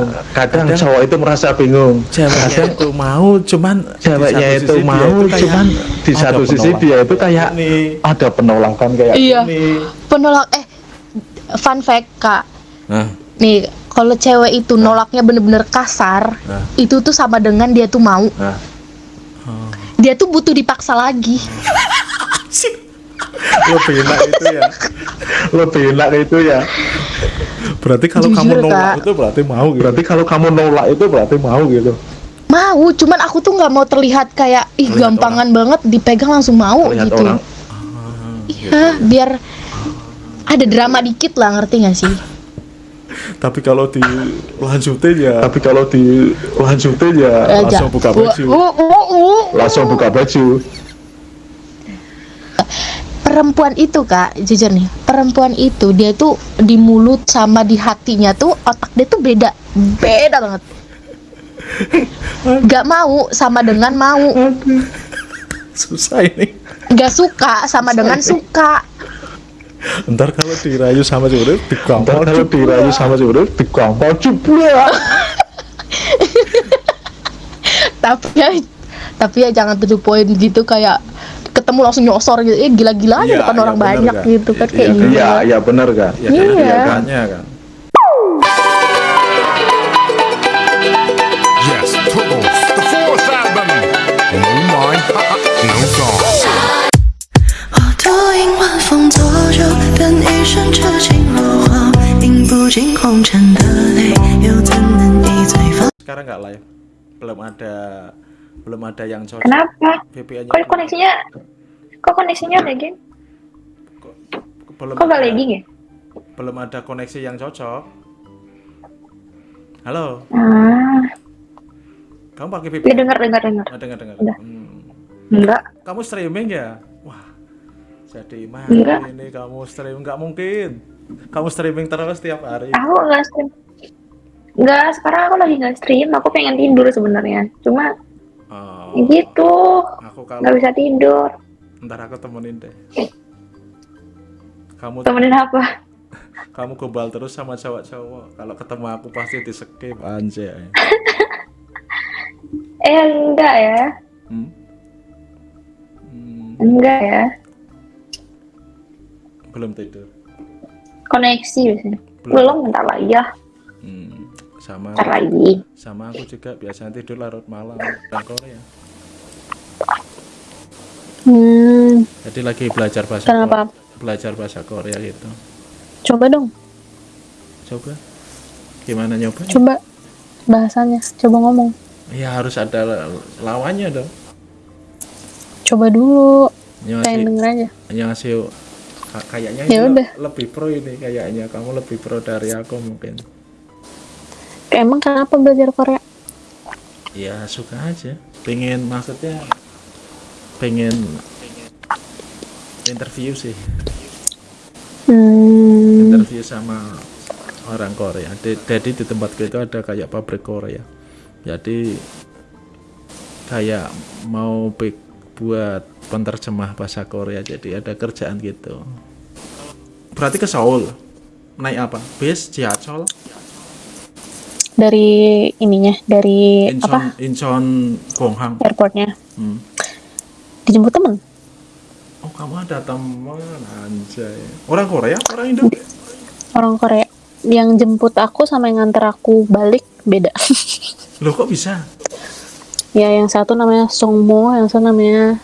bingung. kadang, Kadang- cowok itu merasa bingung ceweknya itu mau cuman di ceweknya satu itu mau kayak cuman di satu sisi dia itu kayak ini. ada penolakan kayak Iya. gini Penolak eh fun fact Kak. Nah, Nih, kalau cewek itu nolaknya bener-bener kasar, Nah. itu tuh sama dengan dia tuh mau. nah Dia tuh butuh dipaksa lagi. lebih enak itu ya lebih enak itu ya berarti kalau Jujur, kamu nolak Kak. itu berarti mau gitu berarti kalau kamu nolak itu berarti mau gitu Mau, cuman aku tuh nggak mau terlihat kayak ih Terlihat gampangan banget dipegang langsung mau lihat gitu. orang Iya, biar ada drama dikit lah, ngerti gak sih? tapi kalau dilanjutin ya tapi kalau dilanjutin ya Aja. langsung buka baju. Uh, uh, uh. langsung buka baju Perempuan itu kak, jujur nih, perempuan itu dia tuh di mulut sama di hatinya tuh otak dia tuh beda, beda banget. Gak mau sama dengan mau, susah ini. Gak suka sama dengan suka. ntar kalau dirayu sama cewek Ntar digampal kalau dirayu sama cewek digampal jebret Tapi ya, tapi ya jangan to the point gitu kayak ketemu langsung nyosor gitu, eh gila-gila aja Iya, depan iya, orang bener, banyak Kak. gitu kan Iya, kayak Kak. gila. iya iya bener kan ya kan Iya. makanya kan Yes, Tuggles, the fourth album. No mind, no song. 我多迎晚风作酒，等一生痴情落花，饮不尽红尘的泪，又怎能一醉方？ sekarang nggak live belum ada belum ada yang cocok Kenapa? VPN-nya Kok koneksinya kok koneksinya lagging? belum Kok gak lagging ya? belum ada koneksi yang cocok halo Ah, kamu pakai ya VPN dengar dengar dengar. Ah, dengar dengar Udah. Hmm. Enggak. kamu streaming ya wah jadi mana Enggak. ini kamu streaming nggak mungkin kamu streaming terus tiap hari Aku nggak stream. Enggak, sekarang aku lagi nggak stream. Aku pengen tidur sebenarnya. Cuma oh, ya gitu. aku kalau Nggak bisa tidur. Ntar aku temenin deh kamu Temenin apa? kamu gombal terus sama cowok-cowok kalau ketemu aku pasti di skip anjay Eh enggak ya. hmm? Hmm, Enggak ya. belum tidur Koneksi biasanya. Belum. Belum bentar lagi ya. Hmm, sama Bentar lagi. sama aku juga biasanya tidur larut malam dan Korea Hmm, jadi lagi belajar bahasa Kenapa? Korea, belajar bahasa Korea gitu coba dong, coba gimana nyoba coba bahasanya, coba ngomong. ya harus ada lawannya dong Coba dulu, pengen denger aja. Annyeonghaseyo. Ka- kayaknya Ya udah. lebih pro ini kayaknya kamu lebih pro dari aku mungkin Emang kenapa belajar Korea? ya suka aja pengen maksudnya pengen interview sih. Hmm, interview sama orang Korea. Di- jadi di tempatku itu ada kayak pabrik Korea. Jadi kayak mau buat penerjemah bahasa Korea. Jadi ada kerjaan gitu. Berarti ke Seoul? Naik apa? Bis? Jiachol? Dari ininya, dari apa? Incheon Incheon Gonghang. Airportnya. Hmm. Dijemput temen. oh kamu ada teman anjay orang Korea orang Indo Orang Korea. Yang jemput aku sama yang nganter aku balik beda. loh kok bisa ya, yang satu namanya Songmo, yang satu namanya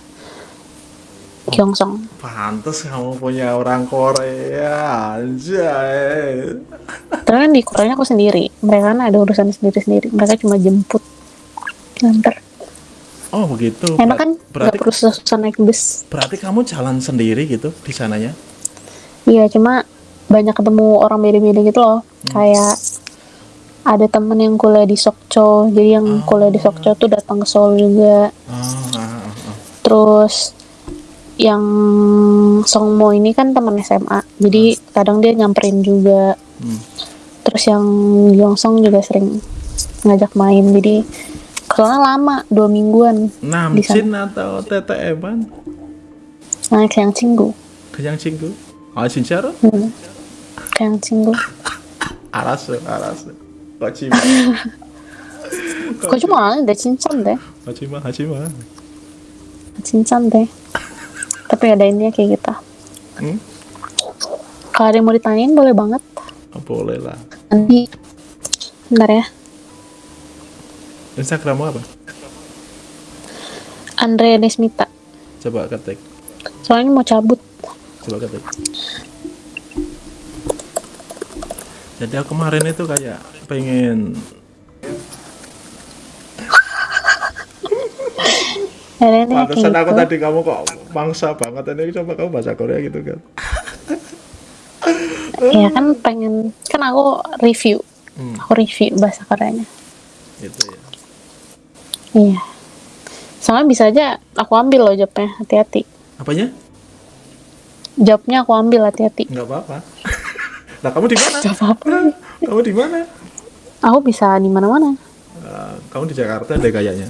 Gyeongsong. pantes kamu punya orang Korea anjay Terus kan di Koreanya aku sendiri. Mereka kan ada urusan sendiri-sendiri. Mereka cuma jemput, nganter. Oh begitu Enak kan? Ber- berarti perlu susah naik bus. berarti kamu jalan sendiri gitu di sananya Iya, cuma banyak ketemu orang beda-beda gitu loh. Kayak ada temen yang kuliah di Sokcho, jadi yang kuliah di Sokcho tuh datang ke Seoul juga. oh. Terus yang Songmo ini kan teman SMA, jadi kadang dia nyamperin juga. Hmm. Terus yang Gyeongsong juga sering ngajak main, jadi soalnya lama dua mingguan Namjin atau TTM an naik yang cinggu, kejang cinggu ah 진짜로 hmm. yang cinggu. 알았어 알았어 Kojima. Kok cuma ada cincang deh, Kojima, Hajima. cincang deh. Tapi ada ini kayak kita. Hmm? Kalau ada yang mau ditanyain boleh banget. Oh, boleh lah. Nanti, bentar ya. Instagrammu apa? Andre Desmita. Coba ketik. Soalnya mau cabut. Coba ketik. Jadi aku kemarin itu kayak pengen Pantesan aku gitu. tadi kamu kok mangsa banget ini coba kamu bahasa Korea gitu kan. Iya kan pengen kan aku review. Hmm. Aku review bahasa Koreanya. Gitu ya. Iya. Soalnya bisa aja aku ambil loh jobnya, hati-hati. Apanya? Jobnya aku ambil hati-hati. Enggak apa-apa. Nah, kamu di mana? Apa-apa. Kamu di mana? Aku bisa di mana-mana. Eh, kamu di Jakarta deh kayaknya.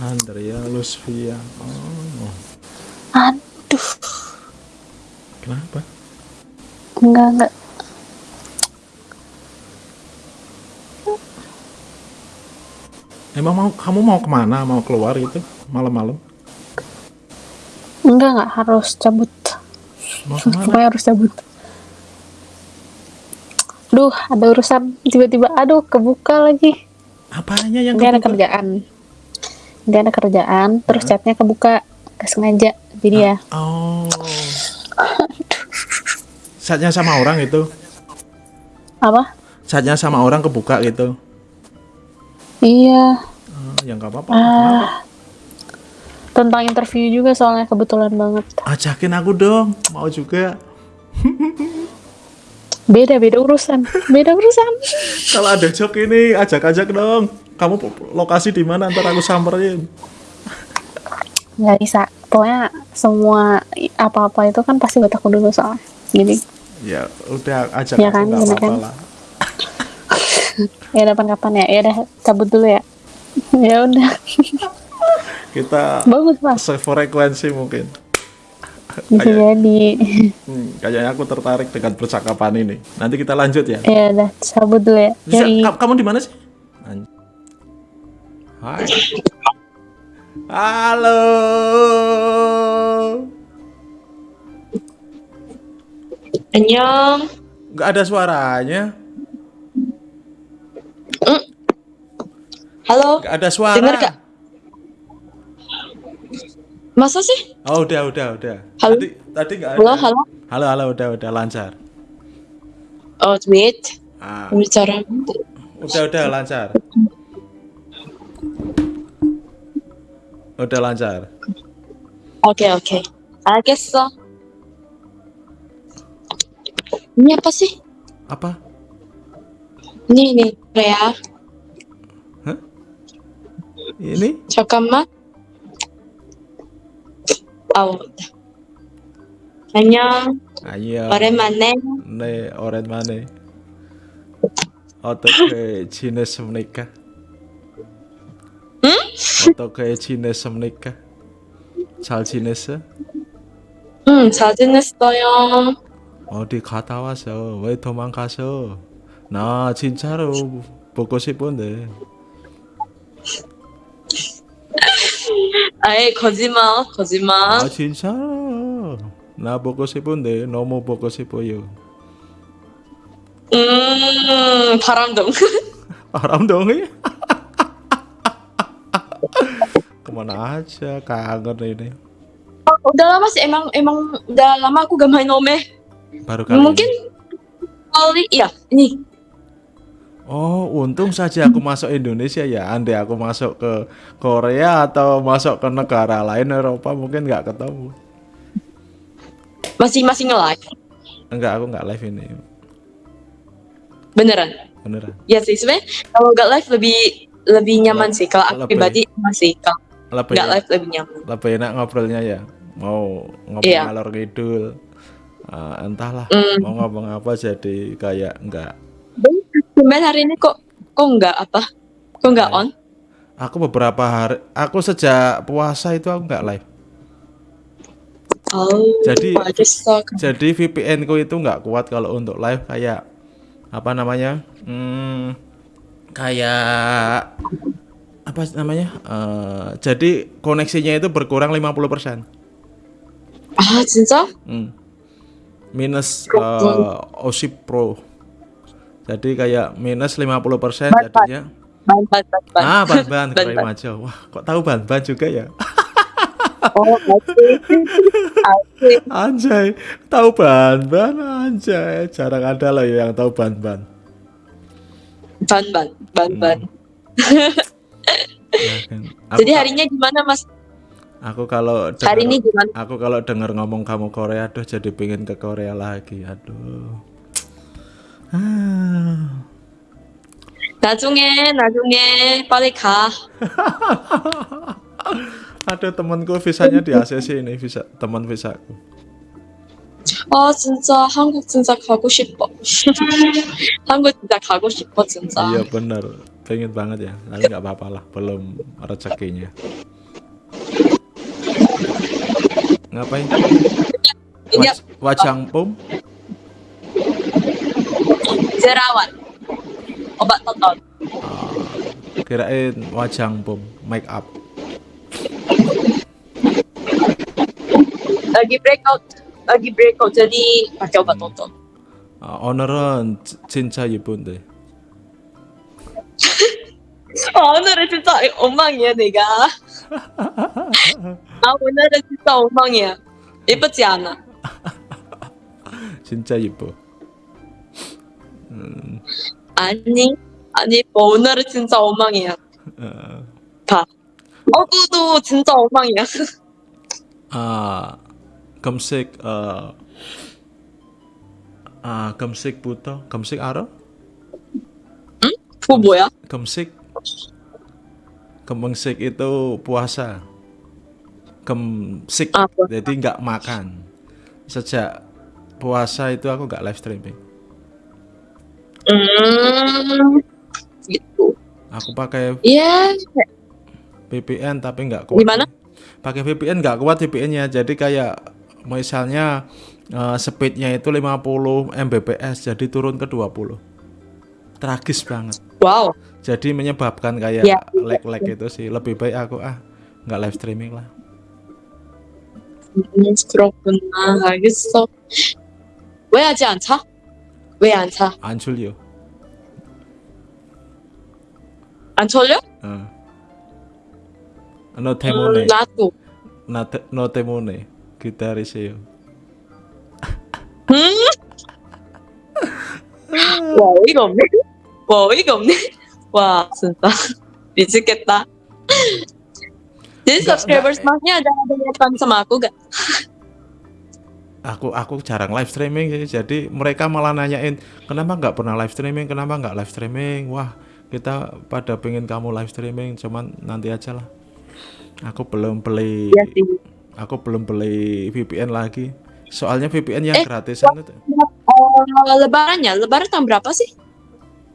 Andrea Lusvia. Oh, Aduh, kenapa? enggak enggak. Emang mau kamu mau ke mana? Mau keluar gitu malam-malam? Enggak enggak harus cabut. Mau ke mana? Pokoknya harus cabut. Duh, ada urusan tiba-tiba aduh kebuka lagi. Apanya yang Nanti ada kerjaan. Nanti ada kerjaan, terus chatnya kebuka. Gak sengaja. Jadi ya, Oh. Saatnya sama orang itu. apa? Saatnya sama orang kebuka gitu. Iya, Oh, ya nggak apa-apa. Kenapa? tentang interview juga soalnya kebetulan banget. Ajakin aku dong. Mau juga. Beda beda urusan, beda urusan. Kalau ada job ini ajak-ajak dong. Kamu lokasi di mana? Ntar aku samperin. Nggak bisa. Pokoknya semua apa-apa itu kan pasti buat aku dulu soalnya. Jadi Ya udah ajak Ya aku kan, nggak bener apa-apa kan? lah. ya kapan-kapan ya. Ya udah cabut dulu ya. ya udah. Kita Bagus mas. sefrekuensi mungkin. Bisa jadi. Hmm, kayaknya aku tertarik dengan percakapan ini. Nanti kita lanjut ya. ya udah cabut dulu ya. Bisa, Yoi. ka- kamu di mana sih? Hai. Halo. Annyeong. Nggak ada suaranya. Halo. Gak ada suara. Dengar Kak? Masa sih? Oh, udah, udah, udah. Halo. Tadi tadi gak ada. Halo, halo. Halo, halo, udah, udah lancar. Oh, Smith. Ah. Bicara. Udah, udah lancar. Udah lancar. Oke, okay, oke. Okay. I guess so. Ini apa sih? Apa? Ini nih, Korea. Ini? 잠깐만. 아우. 안녕. Ayo. 오랜만에. 네, 오랜만에. 어떻게 지냈습니까? 응? 어떻게 지냈습니까? 잘 지냈어? 응, 잘 지냈어요. 어디 갔다 왔어? 왜 도망가서? 나 진짜로 보고 싶은데. 아이, 거짓말, 거짓말. 아 진짜로. 나 보고 싶은데 너무 보고 싶어요. 음, 바람둥. Aram dong ya. Kemana aja kangen ini. udah lama sih, emang, emang udah lama aku gak main Ome. Baru kali Mungkin ini. kali, iya, ini. Oh, untung saja aku masuk Indonesia ya. Andai aku masuk ke Korea atau masuk ke negara lain Eropa mungkin nggak ketemu. Masih, masih nge-live. Enggak, aku nggak live ini. Beneran. Beneran. Ya sih, sebenarnya kalau nggak live lebih lebih nyaman sih. Kalau aku Lebih. pribadi masih kalau Lebih, nggak live lebih nyaman. lebih enak ngobrolnya ya. Mau ngobrol Iya. ngalor ngidul. Ah, entahlah Mm. mau ngomong apa jadi kayak enggak. Cuman hari ini kok kok nggak apa? Kok nggak iya. on? Aku beberapa hari, aku sejak puasa itu aku nggak live. Oh, jadi jadi VPN ku itu nggak kuat kalau untuk live kayak apa namanya? Hmm, kayak apa namanya? Uh, jadi koneksinya itu berkurang 50%. Ah, cinta Hmm. Minus eh, uh, OSIP Pro. Jadi kayak minus 50% persen jadinya. Ban ban ban. ban. Ah, ban ban, ban, ban. Wah, kok tahu ban ban juga ya? oh, anjay. Tahu ban ban anjay. Jarang ada loh ya yang tahu ban ban. Ban ban, ban ban. Hmm. Ya, kan. Jadi harinya gimana, Mas? Aku kalau denger, hari ini gimana? Aku kalau dengar ngomong kamu Korea, aduh jadi pengen ke Korea lagi. Aduh. ah. 나중에 나중에 빨리 가. ada temanku visanya di ACC ini visa teman visaku 아 진짜 한국 진짜 가고 싶어. 한국 진짜 가고 싶어 진짜. iya bener pengen banget ya tapi nggak apa-apa lah belum rezekinya ngapain Iya. Waj- wajang pum 제라완. 오빠 떴던. kirain wajang pum make up lagi breakout lagi breakout jadi pakai obat tonton. 아, 오늘은 지- 진짜 예쁜데 아, 오늘은 진짜 엉망이야 내가. 아 오늘은 진짜 엉망이야. 예쁘지 않아. 진짜 예뻐 아니 아니 뭐 오늘은 진짜 엉망이야. 어, 봐. 어구도 진짜 엉망이야. 아 검색 어, 아 검색부터 검색 알아? 그거 뭐야? Gemsik Gemsik itu puasa Gemsik Ah, puasa. Jadi nggak makan Sejak puasa itu aku nggak live streaming Hmm, gitu. Aku pakai Yeah. VPN tapi nggak kuat. Gimana? Pakai VPN nggak kuat VPN-nya. Jadi kayak misalnya uh, speednya itu 50 Mbps jadi turun ke 20 tragis banget wow jadi menyebabkan kayak yeah. lag-lag itu sih lebih baik aku ah nggak live streaming lah stroke 왜 안 차? 안 졸려 안 졸려? 어. 너 때문에 음, 나도. 나, 때- 너 때문에 기다리세요 음? 와 어이가 없네. 와 어이가 없네. 와 진짜 미치겠다. Enggak, subscribers masnya ada ada yang sama aku gak? Aku aku jarang live streaming sih jadi mereka malah nanyain kenapa nggak pernah live streaming kenapa nggak live streaming wah kita pada pengen kamu live streaming cuman nanti aja lah aku belum beli sih. aku belum beli VPN lagi soalnya VPN yang Eh, gratisan itu Oh, lebarannya, lebaran tahun berapa sih?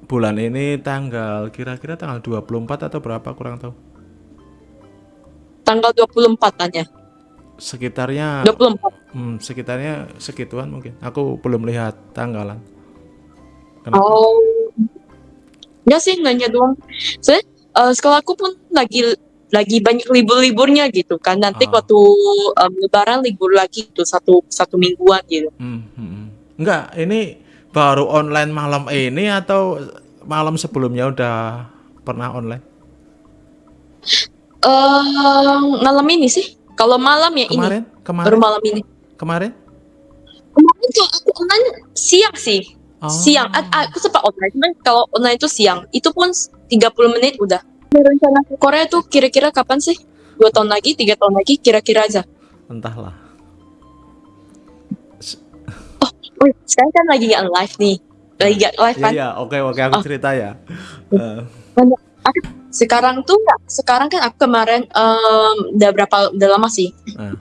bulan ini tanggal kira-kira tanggal 24 atau berapa kurang tahu Tanggal 24 tanya. sekitarnya 24. Hmm, sekitarnya segituan mungkin. Aku belum lihat tanggalan. Kenapa? Oh. Ya sih nanya doang. Soalnya eh, sekolahku pun lagi lagi banyak libur-liburnya gitu kan. Nanti Ah. waktu em, lebaran libur lagi tuh satu satu mingguan gitu. Hmm, hmm, hmm. Enggak, ini baru online malam ini atau malam sebelumnya udah pernah online? Eh malam ini sih. Kalau malam ya ini. Kemarin? Baru Kemarin? malam ini. Kemarin? Kemarin tuh aku online siang sih. Oh. Siang. A- aku sempat online. Cuman kalau online itu siang. Itu pun 30 menit udah. Rencana ke Korea tuh kira-kira kapan sih? Dua tahun lagi, tiga tahun lagi, kira-kira aja. Entahlah. Oh, sekarang kan lagi nggak live nih. Lagi nggak live Iya, kan? iya, oke oke aku Oh. cerita ya. Eh, Sekarang tuh nggak. Sekarang kan aku kemarin em, udah berapa udah lama sih eh,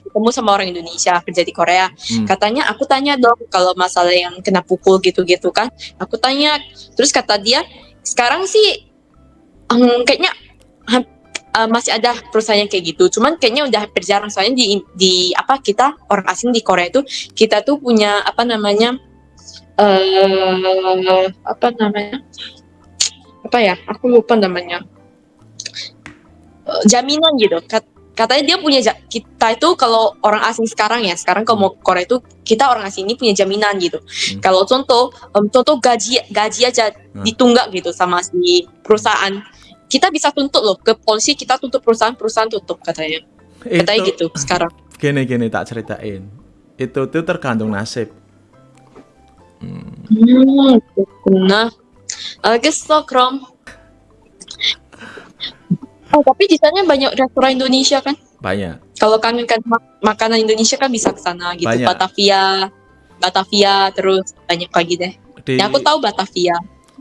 ketemu sama orang Indonesia kerja di Korea. hmm. Katanya aku tanya dong kalau masalah yang kena pukul gitu-gitu kan. Aku tanya, terus kata dia sekarang sih em, kayaknya eh, masih ada perusahaan yang kayak gitu. Cuman kayaknya udah hampir jarang soalnya di di apa kita orang asing di Korea itu kita tuh punya apa namanya eh apa namanya? Apa ya? Aku lupa namanya. Eh, jaminan gitu. Kat- katanya dia punya kita itu kalau orang asing sekarang ya, sekarang kalau mau Korea itu kita orang asing ini punya jaminan gitu. Kalau contoh em, contoh gaji gaji aja Hmm. ditunggak gitu sama si perusahaan. Kita bisa tuntut loh ke polisi, kita tuntut perusahaan, perusahaan tutup katanya. Katanya Itu- gitu sekarang. Gini gini tak ceritain. Itu tuh tergantung nasib. Hmm, 그 Eh, ke Stockholm. Oh, tapi di sana banyak restoran Indonesia kan? Banyak. Kalau kangen kan mak makanan Indonesia kan bisa ke sana gitu. Banyak. Batavia, Batavia terus banyak lagi deh. Di, ya, aku tahu Batavia.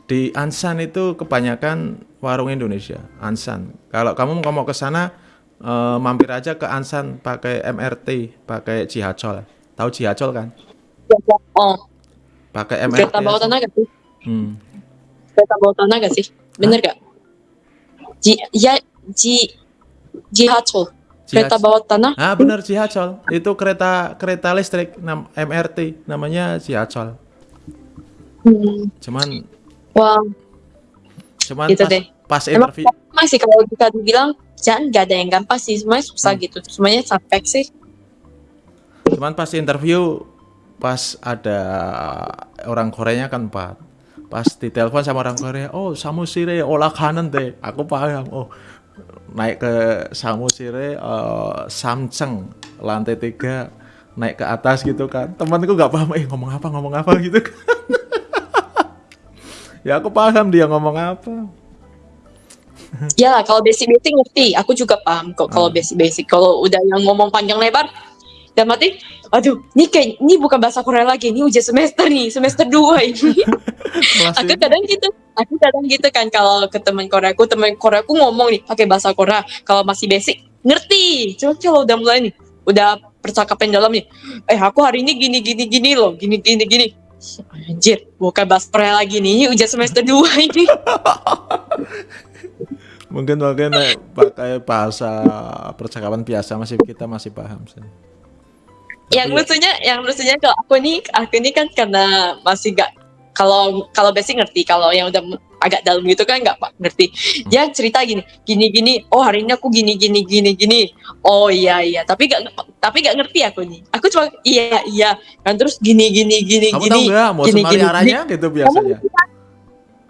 Di Ansan itu kebanyakan warung Indonesia, Ansan. Kalau kamu mau ke sana eh, mampir aja ke Ansan pakai MRT, pakai Cihacol. Tahu Cihacol kan? Ya, ya. Oh. Pakai MRT. Kereta bawah tanah. Hmm, Kereta bawah tanah gak sih? Bener gak? Ji, ya, Ji, Jihacho. Kereta bawah tanah? Ah benar Cihacol. Itu kereta kereta listrik nam, MRT namanya Cihacol. Hmm. Cuman Wah, cuman Gitu pas, deh. pas Emang interview gampang sih kalau kita dibilang jangan gak ada yang gampang sih semuanya susah Hmm. gitu semuanya capek sih Cuman pas interview pas ada orang Koreanya kan empat. Pas ditelepon sama orang Korea, oh Samusire olah kanan deh. Aku paham. Oh naik ke Samusire eh, Samceng lantai tiga naik ke atas gitu kan. Temanku nggak paham, eh ngomong apa ngomong apa gitu kan. ya aku paham dia ngomong apa. ya kalau basic basic ngerti aku juga paham kok kalau Hmm. basic basic kalau udah yang ngomong panjang lebar dan mati aduh ini kayak ini bukan bahasa Korea lagi ini ujian semester nih semester 2 ini. Aku kadang gitu aku kadang gitu kan kalau ke teman Korea aku teman Korea aku ngomong nih pakai bahasa Korea kalau masih basic ngerti cuma kalau udah mulai nih udah percakapan dalam nih. Eh aku hari ini gini gini gini loh gini gini gini. Anjir bukan bahasa Korea lagi nih ini ujian semester 2 ini. Mungkin mungkin pakai bahasa percakapan biasa masih kita masih paham sih. Yang Tapi- lucunya yang lucunya kalau aku nih aku ini kan karena masih gak kalau kalau basic ngerti kalau yang udah agak dalam gitu kan nggak pak ngerti. Dia cerita gini gini gini oh hari ini aku gini gini gini gini. Oh iya iya. Tapi gak tapi gak ngerti aku nih. Aku cuma iya iya. Kan terus gini gini gini Kamu gini tahu nggak mau gini, gini, arahnya gitu biasanya?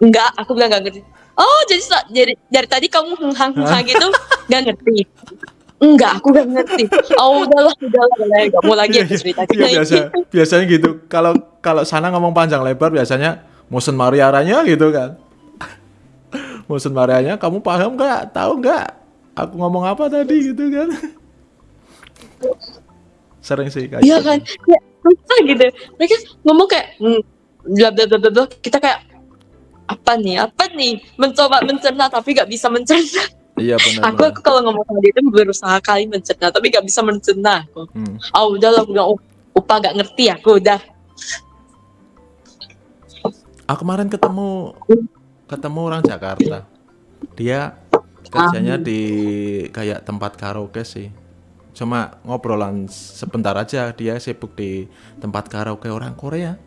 enggak aku bilang gak ngerti. Oh jadi dari dari tadi kamu henghang henghang gitu gak ngerti enggak aku gak ngerti oh udahlah udahlah udahlah gak mau lagi aku cerita Iya biasa biasanya gitu. Kalau kalau sana ngomong panjang lebar biasanya motion mariaranya gitu kan. motion marianya kamu paham nggak? Tahu nggak? Aku ngomong apa tadi gitu kan? Sering sih kayak Iya gitu. kan, susah gitu. Mereka ngomong kayak hmm, bla bla bla bla bla. Kita kayak apa nih, apa nih? Mencoba mencerna tapi gak bisa mencerna. Iya benar. Aku aku kalau ngomong sama dia itu berusaha kali mencerna tapi gak bisa mencerna. Aku. Hmm. Ah udahlah, aku bilang, oh, upa gak ngerti aku udah. Aku kemarin ketemu ketemu orang Jakarta. Dia kerjanya di kayak tempat karaoke sih. Cuma ngobrolan sebentar aja dia sibuk di tempat karaoke orang Korea.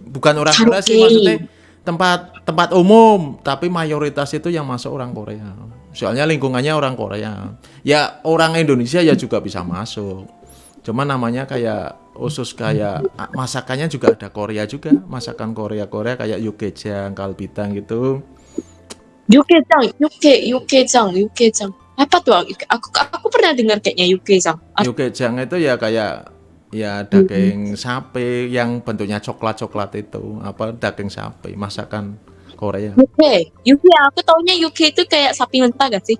Bukan orang Korea sih maksudnya tempat tempat umum, tapi mayoritas itu yang masuk orang Korea. Soalnya lingkungannya orang Korea. Ya orang Indonesia ya juga bisa masuk. Cuma namanya kayak usus kayak ah, masakannya juga ada Korea juga, masakan Korea Korea kayak yukejang, kalbitang gitu. Yukejang, yuke, yukejang, yukejang. Apa tuh? Aku aku pernah dengar kayaknya yukejang. Ah, Yukejang itu ya kayak ya daging sapi yang bentuknya coklat-coklat itu, apa daging sapi, masakan Korea. Yuke, yuke. Aku taunya yuke itu kayak sapi mentah gak sih?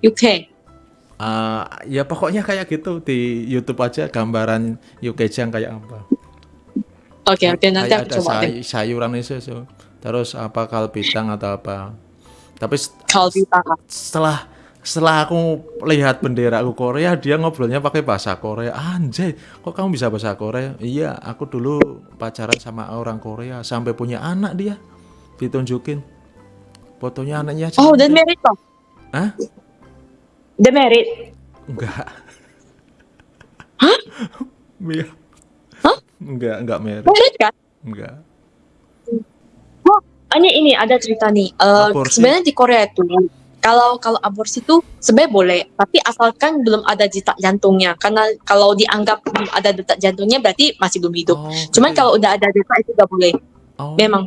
Yuke. Ah, ya pokoknya kayak gitu di YouTube aja gambaran yukejang kayak apa. Oke oke nanti kayak aku ada coba deh. say- sayuran itu so. terus apa kalbitang atau apa. Tapi Kalbitang. setelah setelah aku lihat bendera aku Korea dia ngobrolnya pakai bahasa Korea anjay kok kamu bisa bahasa Korea iya aku dulu pacaran sama orang Korea sampai punya anak dia ditunjukin fotonya anaknya Oh, cantik. married toh? Hah? Udah married? enggak Hah? Hah? enggak enggak merek Married kan? enggak ini ini ada cerita nih. Aborsi. sebenarnya di Korea itu kalau kalau aborsi itu sebenarnya boleh, tapi asalkan belum ada detak jantungnya. Karena kalau dianggap belum ada detak jantungnya berarti masih belum hidup. Oh, Cuman kalau udah ada detak itu nggak boleh. Oh. memang.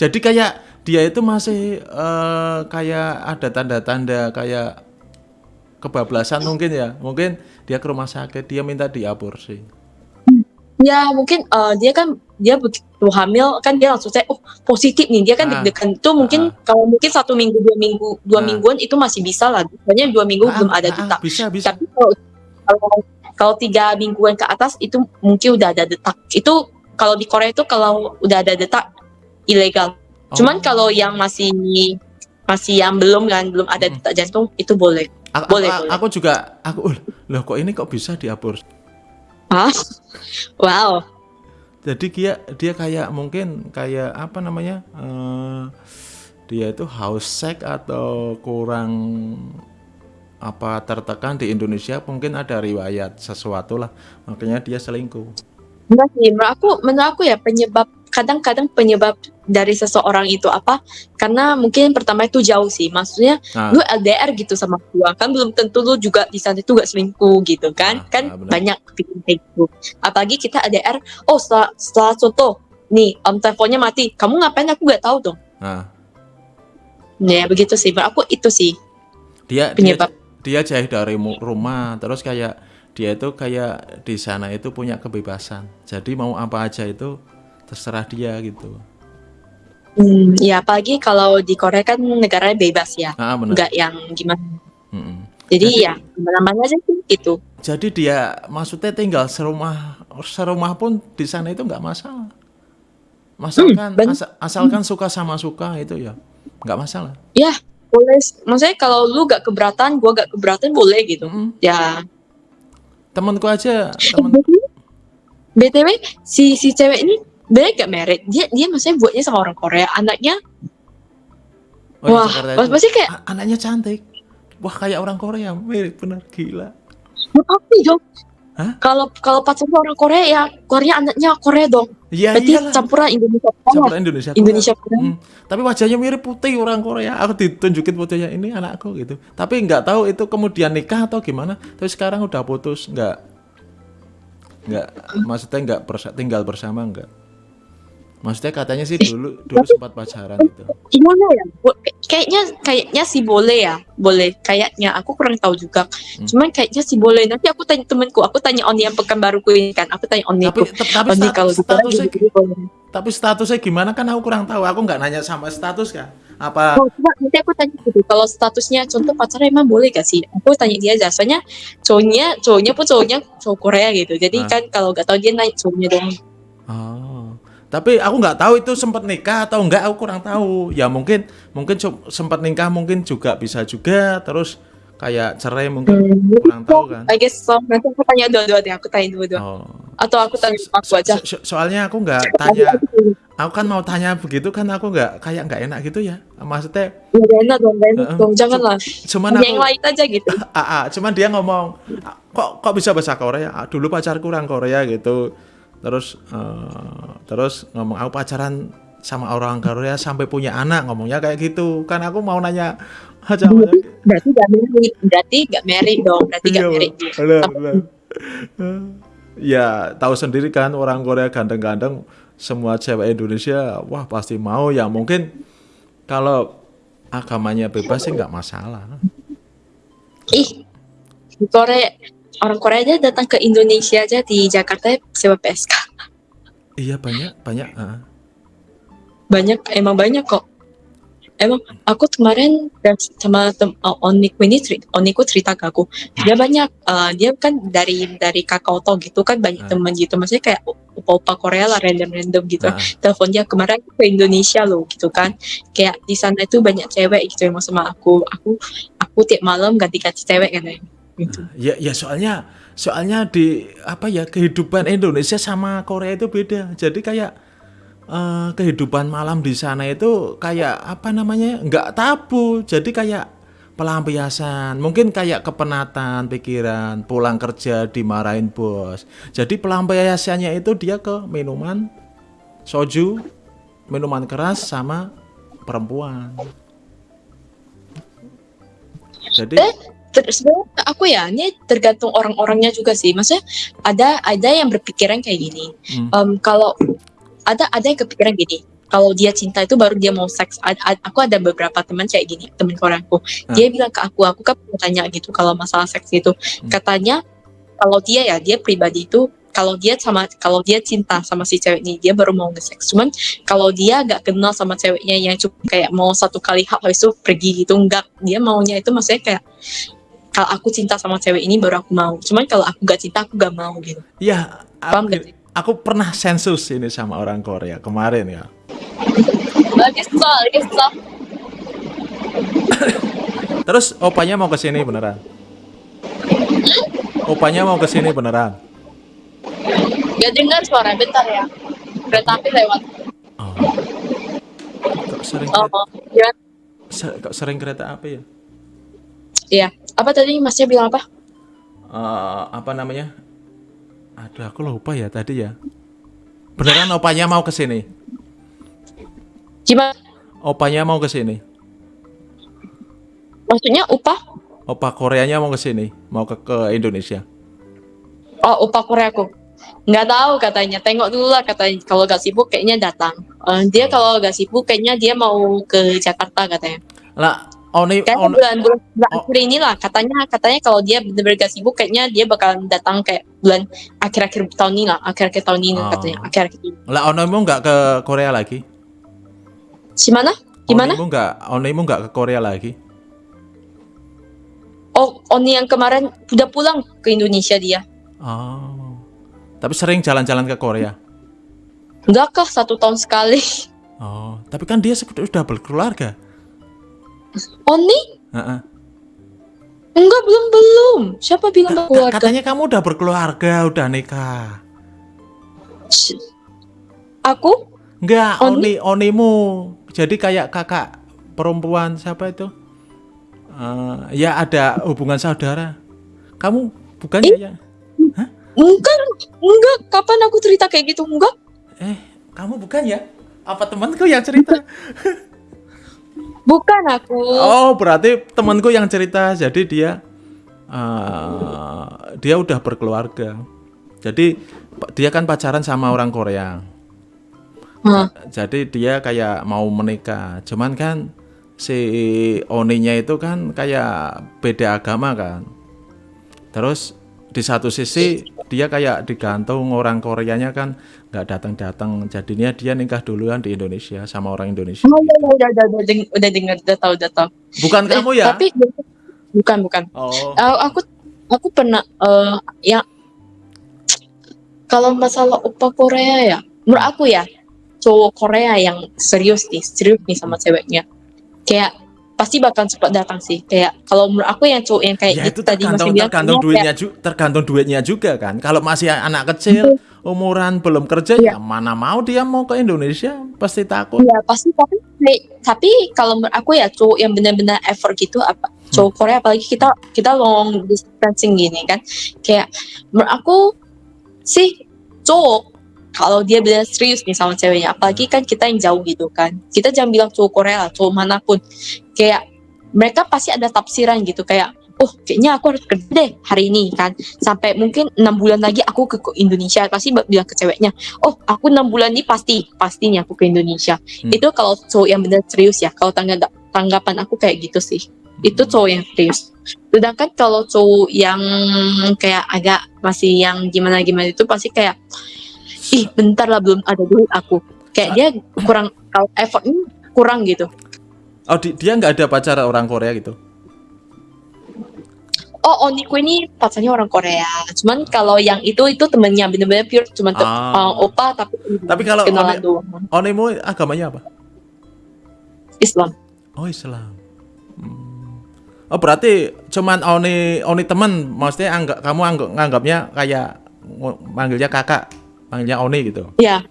Jadi kayak dia itu masih eh, kayak ada tanda-tanda kayak kebablasan mungkin ya. Mungkin dia ke rumah sakit, dia minta diaborsi. Ya mungkin eh, dia kan dia begitu hamil kan dia langsung saya oh positif nih dia kan Ah. deg-degan itu mungkin Ah. kalau mungkin satu minggu dua minggu dua Ah. mingguan itu masih bisa lah soalnya dua minggu Ah, belum ada ah, detak Bisa, bisa. tapi kalau kalau kalau tiga mingguan ke atas itu mungkin udah ada detak itu kalau di Korea itu kalau udah ada detak ilegal Oh. cuman kalau yang masih masih yang belum kan belum ada Mm. detak jantung itu boleh A- boleh, aku, boleh. aku juga aku "Uh, loh kok ini kok bisa diaborsi? Ah wow. Jadi dia dia kayak mungkin kayak apa namanya? eh, dia itu haus seks atau kurang apa tertekan di Indonesia mungkin ada riwayat sesuatu lah. Makanya dia selingkuh. Enggak sih, menurut aku, menurut aku ya penyebab kadang-kadang penyebab dari seseorang itu apa? Karena mungkin pertama itu jauh sih, maksudnya nah, lu LDR gitu sama gua kan belum tentu lu juga di sana itu gak selingkuh gitu Ah, kan? kan ah, banyak pikiran kayak gitu. Apalagi kita LDR, oh setelah, setelah contoh nih om teleponnya mati, kamu ngapain aku gak tahu dong. nah Ya begitu sih, aku itu sih. dia dia Penyebab. dia jauh dari rumah terus kayak dia itu kayak di sana itu punya kebebasan jadi mau apa aja itu terserah dia gitu Hmm, ya apalagi kalau di Korea kan negaranya bebas ya, ah benar nggak yang gimana. Mm-mm. Jadi Jadi- ya ke mana-mana aja sih gitu. jadi dia maksudnya tinggal serumah serumah pun di sana itu nggak masalah asalkan ben- asa- asalkan suka sama suka itu ya nggak masalah Ya boleh, maksudnya kalau lu gak keberatan, gua gak keberatan boleh gitu. Mm-mm. Ya temanku aja temen btw si si cewek ini dia gak married. Dia dia maksudnya buatnya sama orang Korea. Anaknya oh, wah pas pasti kayak A- anaknya cantik. Wah kayak orang Korea. Mirip bener. Gila. Apa dong. Hah? kalau kalau pacarnya orang Korea ya Korea anaknya Korea dong. Iya berarti iyalah. campuran Indonesia campuran Indonesia Korea. Indonesia Korea Hmm, tapi wajahnya mirip putih orang Korea. Aku ditunjukin fotonya ini anakku gitu. Tapi nggak tahu itu kemudian nikah atau gimana. Tapi sekarang udah putus, nggak nggak maksudnya nggak bersa- tinggal bersama nggak. Maksudnya katanya sih dulu dulu sempat pacaran gitu. gimana ya kayaknya kayaknya sih boleh ya boleh kayaknya aku kurang tahu juga Hmm. cuman kayaknya sih boleh nanti aku tanya temenku aku tanya Oni yang pekan baruku ini kan aku tanya Oni Tapi tapi Oni stat- kalau Korea statusnya boleh. tapi statusnya gimana kan aku kurang tahu. Aku nggak nanya sama status kan. Apa Oh, coba nanti aku tanya gitu. Kalau statusnya contoh pacaran emang boleh gak sih? Aku tanya dia aja. Soalnya cowoknya, cowoknya pun cowoknya cowok Korea gitu. Jadi Ah. kan kalau gak tahu dia naik cowoknya doang. Oh. Tapi aku nggak tahu itu sempat nikah atau enggak, aku kurang tahu. Ya mungkin mungkin sempat nikah mungkin juga bisa juga terus kayak cerai mungkin kurang tahu kan. I guess so. Nanti aku tanya dua-dua deh. Aku tanya dua-dua. Oh. Atau aku tanya aku aja. So- so- soalnya aku nggak tanya, aku kan mau tanya begitu kan aku nggak kayak nggak enak gitu ya. Maksudnya Ya, gak enak dong, gak enak dong. Janganlah. cuman aku yang lain aja gitu. ah, ah, cuman dia ngomong "Ah, kok kok bisa bahasa Korea dulu pacarku orang Korea gitu terus eh, terus ngomong aku pacaran sama orang Korea sampai punya anak ngomongnya kayak gitu kan aku mau nanya aja Berarti gak married. Berarti gak married dong. Berarti gak benar, benar. ya tahu sendiri kan orang Korea ganteng-ganteng semua cewek Indonesia wah pasti mau ya mungkin kalau agamanya bebas sih nggak masalah Ih, di Korea. Orang Korea aja datang ke Indonesia aja di Jakarta sewa PSK. iya banyak banyak ah. banyak emang banyak kok emang aku kemarin sama tem uh, Oniku ini Oniku cerita ke aku dia banyak uh, dia kan dari dari Kakao Talk gitu kan banyak Ah. teman gitu maksudnya kayak opa-opa Korea lah random-random gitu Ah. telepon dia kemarin ke Indonesia loh gitu kan kayak di sana itu banyak cewek gitu emang sama aku aku aku tiap malam ganti-ganti cewek kan gitu Ya, ya soalnya soalnya di apa ya kehidupan Indonesia sama Korea itu beda. Jadi kayak eh, kehidupan malam di sana itu kayak apa namanya nggak tabu. Jadi kayak pelampiasan, mungkin kayak kepenatan pikiran, pulang kerja dimarahin bos. Jadi pelampiasannya itu dia ke minuman, soju, minuman keras sama perempuan. Jadi Eh, ter- sebenarnya aku ya ini tergantung orang-orangnya juga sih. Maksudnya ada ada yang berpikiran kayak gini. Hmm. Em, kalau ada ada yang kepikiran gini. Kalau dia cinta itu baru dia mau seks. Ad- ad- aku ada beberapa teman kayak gini teman Koreaku dia bilang ke aku aku kan tanya gitu kalau masalah seks gitu katanya kalau dia ya dia pribadi itu kalau dia sama kalau dia cinta sama si cewek ini dia baru mau nge-seks. Cuman kalau dia gak kenal sama ceweknya yang cuma kayak mau satu kali hap habis itu pergi gitu enggak dia maunya itu maksudnya kayak kalau aku cinta sama cewek ini baru aku mau cuman kalau aku gak cinta aku gak mau gitu ya Paham aku, gak sih? aku pernah sensus ini sama orang Korea kemarin ya. bagus soal Terus opanya mau ke sini beneran? Opanya mau ke sini beneran? gak dengar suara bentar ya kereta api lewat Oh. Kok sering oh kereta, ya se- kok sering kereta api ya? iya apa tadi masnya bilang apa Eh, apa namanya? Aduh, aku lupa ya tadi ya. Beneran opanya mau ke sini? gimana Opanya mau ke sini? maksudnya upah Opa Koreanya mau ke sini? Mau ke ke Indonesia? Oh, upah Koreaku. Nggak tahu katanya. Tengok dulu lah katanya. Kalau gak sibuk kayaknya datang. Eh, dia kalau gak sibuk kayaknya dia mau ke Jakarta katanya. Lah, Oni, Kayaknya on, bulan bulan, Oh. akhir inilah katanya katanya kalau dia benar-benar gak sibuk kayaknya dia bakalan datang kayak bulan akhir-akhir tahun ini lah akhir-akhir tahun ini Oh. katanya akhir-akhir ini. lah Onimu nggak ke Korea lagi? Gimana? Gimana? Onimu nggak, Onimu nggak ke Korea lagi? Oh, Oni yang kemarin udah pulang ke Indonesia dia. Oh, tapi sering jalan-jalan ke Korea. Enggak kah satu tahun sekali. Oh, tapi kan dia sudah berkeluarga. Oni? Enggak belum belum. Siapa bilang Ka- berkeluarga? Katanya kamu udah berkeluarga, udah nikah. Aku? Enggak, Oni? Oni, Onimu. Jadi kayak kakak perempuan siapa itu? Eh, ya ada hubungan saudara. Kamu bukan ya? ya? Enggak, enggak. Kapan aku cerita kayak gitu? Enggak. Eh, kamu bukan ya? Apa temanku yang cerita? Bukan aku. Oh, berarti temanku yang cerita. Jadi dia eh, dia udah berkeluarga. Jadi dia kan pacaran sama orang Korea. Hah. Jadi dia kayak mau menikah. Cuman kan si Oninya itu kan kayak beda agama kan. Terus di satu sisi dia kayak digantung orang Koreanya kan nggak datang-datang. Jadinya dia nikah duluan di Indonesia sama orang Indonesia. Oh, iya, udah, udah, udah, deng- udah dengar, udah tahu, udah tahu. Bukan Eh, kamu ya? Tapi bukan, bukan. Oh. Eh, aku aku pernah eh yang kalau masalah opa Korea ya, menurut aku ya cowok Korea yang serius nih, serius nih sama ceweknya, kayak pasti bakal cepat datang sih. Kayak kalau menurut aku yang cowok yang kayak Ya gitu itu tadi masih tergantung bilang tergantung duitnya ju- tergantung duitnya juga kan. Kalau masih anak kecil, umuran belum kerja Iya. ya mana mau dia mau ke Indonesia, pasti takut. Iya pasti tapi tapi kalau menurut aku ya cowok yang benar-benar effort gitu apa Hmm. cowok Korea apalagi kita kita long distancing gini kan kayak menurut aku sih cowok kalau dia benar serius nih sama ceweknya apalagi kan kita yang jauh gitu kan. Kita jangan bilang cowok Korea lah cowok mana pun. Kayak mereka pasti ada tafsiran gitu kayak oh kayaknya aku harus kerja deh hari ini kan. Sampai mungkin enam bulan lagi aku ke Indonesia pasti bilang ke ceweknya oh aku enam bulan ini pasti pastinya aku ke Indonesia. Hmm. itu kalau cowok yang benar serius ya kalau tangga- tanggapan aku kayak gitu sih. Itu cowok yang serius. Sedangkan kalau cowok yang kayak agak masih yang gimana gimana itu pasti kayak ih bentar lah belum ada duit aku kayak dia kurang kalau effortnya kurang gitu Oh di- dia nggak ada pacar orang Korea gitu. oh Oniku ini pacarnya orang Korea cuman kalau yang itu itu temennya bener-bener pure cuman Ah. uh, opa tapi Tapi kalau kenalan Oni- doang Onimu agamanya apa? Islam Oh Islam. Hmm. Oh berarti cuman Oni Oni teman, maksudnya anggap kamu anggap nganggapnya kayak ng- manggilnya kakak, manggilnya Oni gitu. ya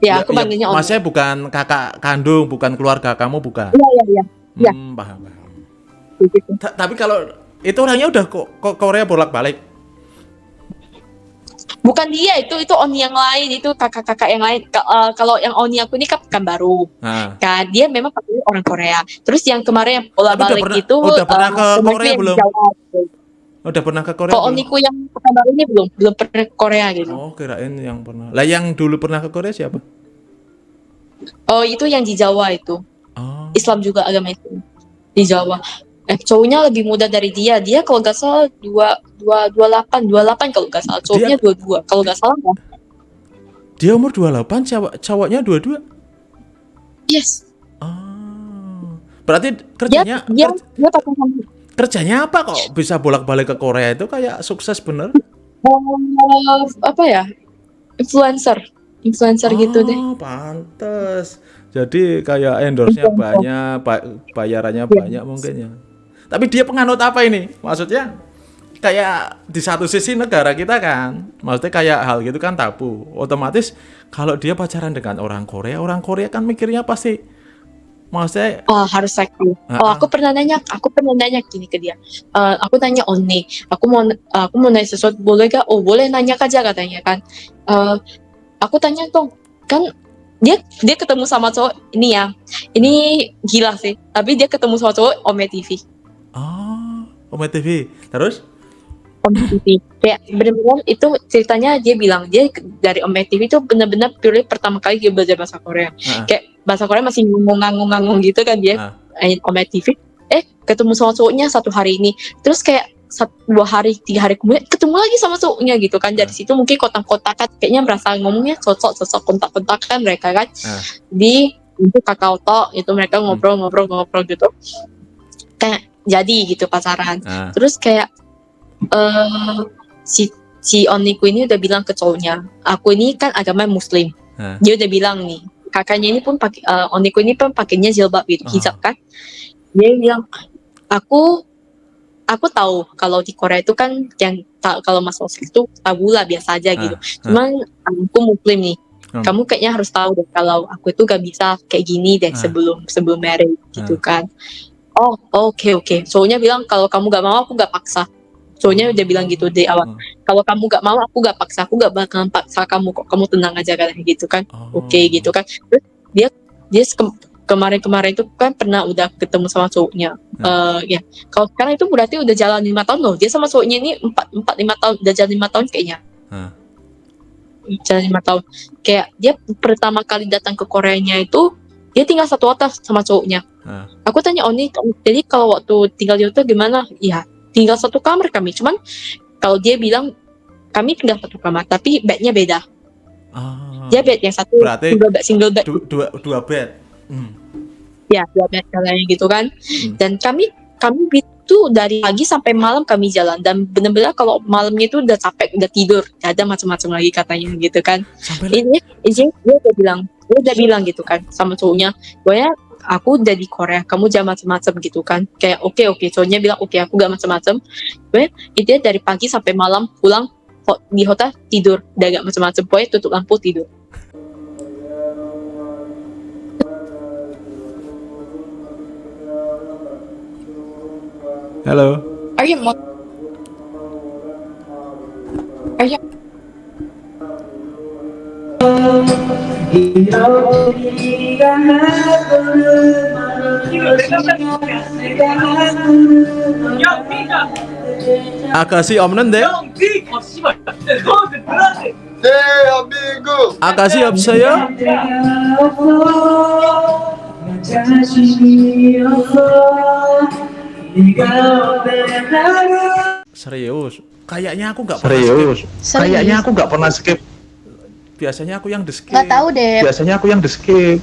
ya aku panggilnya Oni Maksudnya bukan kakak kandung, bukan keluarga kamu, bukan. iya iya iya Ya. Hmm, paham, paham. gitu. Ta- tapi kalau itu orangnya udah kok kok Korea bolak-balik. Bukan dia itu itu Oni yang lain itu kakak-kakak yang lain. Ka- eh, kalau yang Oni aku ini kan baru. Nah, Kan dia memang pakai orang Korea. Terus yang kemarin yang bola Tapi udah balik pernah- itu udah pernah eh, ke Korea belum? Jawa. Udah pernah ke Korea? Belum? Oniku yang baru ini belum belum pernah ke Korea gitu. Oh, kirain yang pernah. Lah yang dulu pernah ke Korea siapa? Oh itu yang di Jawa itu. Oh. Islam juga agama Islam di Jawa. Eh, cowoknya lebih muda dari dia. Dia kalau nggak salah dua dua dua delapan dua delapan kalau nggak salah. Cowoknya dua dua kalau nggak salah. kan? Dia umur 28, cowok cowoknya 22. Yes. Oh. Berarti Dia kerjanya dia dia pakai sama kerjanya apa kok bisa bolak-balik ke Korea itu kayak sukses bener? apa ya influencer influencer gitu deh. Oh, pantes. Jadi kayak endorse-nya banyak, ba- bayarannya banyak mungkin ya. Tapi dia penganut apa ini? Maksudnya kayak di satu sisi negara kita kan, maksudnya kayak hal gitu kan tabu. Otomatis kalau dia pacaran dengan orang Korea, orang Korea kan mikirnya pasti maksudnya Oh, harus seksi. Ah, Oh, ah. aku pernah nanya, aku pernah nanya gini ke dia. Eh, aku tanya Oni, aku mau aku mau nanya sesuatu boleh gak? Oh, boleh nanya aja katanya kan. Eh, aku tanya dong, kan dia dia ketemu sama cowok ini ya. Ini gila sih. Tapi dia ketemu sama cowok Ome TV. oh, Ome TV. Terus TV. Kayak bener-bener itu ceritanya dia bilang dia dari Ome TV itu bener-bener pure pertama kali dia belajar bahasa Korea. Ah. Kayak bahasa Korea masih ngomong-ngomong gitu kan dia. Eh, Ome TV. Eh, ketemu sama cowoknya satu hari ini. Terus kayak satu, dua hari, tiga hari kemudian ketemu lagi sama cowoknya gitu kan. Dari situ mungkin kotak-kotakan kayaknya merasa ngomongnya cocok-cocok kontak-kontakan mereka kan. Ah. Di untuk kakao talk itu mereka ngobrol-ngobrol-ngobrol gitu. Kayak jadi gitu pacaran. Ah. Terus kayak eh si si Oniku ini udah bilang ke cowoknya, aku ini kan agama muslim. Ah. Dia udah bilang nih, kakaknya ini pun pakai eh, Oniku ini pun pakainya jilbab gitu, hijab kan. Dia bilang, aku aku tahu kalau di Korea itu kan yang ta- kalau masalah seks itu tabu lah biasa aja gitu. Cuman aku muslim nih. Hmm. Kamu kayaknya harus tahu deh kalau aku itu gak bisa kayak gini deh sebelum sebelum married gitu kan. Oh, oke oke. Soalnya bilang kalau kamu gak mau aku gak paksa. Soalnya udah bilang gitu di awal. Hmm. Kalau kamu gak mau aku gak paksa. Aku gak bakalan paksa kamu kok. Kamu tenang aja kan gitu kan. Oh. Oke gitu kan. Terus dia dia ke- kemarin-kemarin itu kan pernah udah ketemu sama cowoknya. Eh ya. Kalau sekarang itu berarti udah jalan lima tahun loh. Dia sama cowoknya ini empat empat lima tahun. Udah jalan lima tahun kayaknya. Ah. Jalan lima tahun. Kayak dia pertama kali datang ke Koreanya itu dia tinggal satu hotel sama cowoknya. Ah. Aku tanya Oni, jadi kalau waktu tinggal di hotel gimana? Ya tinggal satu kamar kami. Cuman kalau dia bilang kami tinggal satu kamar, tapi bednya beda. Ah. Dia bed yang satu Berarti single bed, single bed. Du- dua dua bed. Hmm. Ya, dua bed kalian gitu kan. Hmm. Dan kami kami itu dari pagi sampai malam kami jalan dan benar-benar kalau malamnya itu udah capek, udah tidur, gak ada macam-macam lagi katanya gitu kan. Sampai Ini, ini dia udah bilang, dia udah bilang gitu kan sama cowoknya, pokoknya aku udah di Korea, kamu jangan macam-macam gitu kan. Kayak oke oke, cowoknya bilang oke aku gak macam-macam. Pokoknya dia dari pagi sampai malam pulang di hotel tidur, udah gak macam-macam. Pokoknya tutup lampu tidur. Halo. Are you mo- Are you Akasi 없는데? 아가씨 없어요? Serius? Kayaknya aku nggak pernah Serius. skip. Serius. Kayaknya aku nggak pernah skip. Biasanya aku yang di skip. Nggak tahu deh. Biasanya aku yang di skip.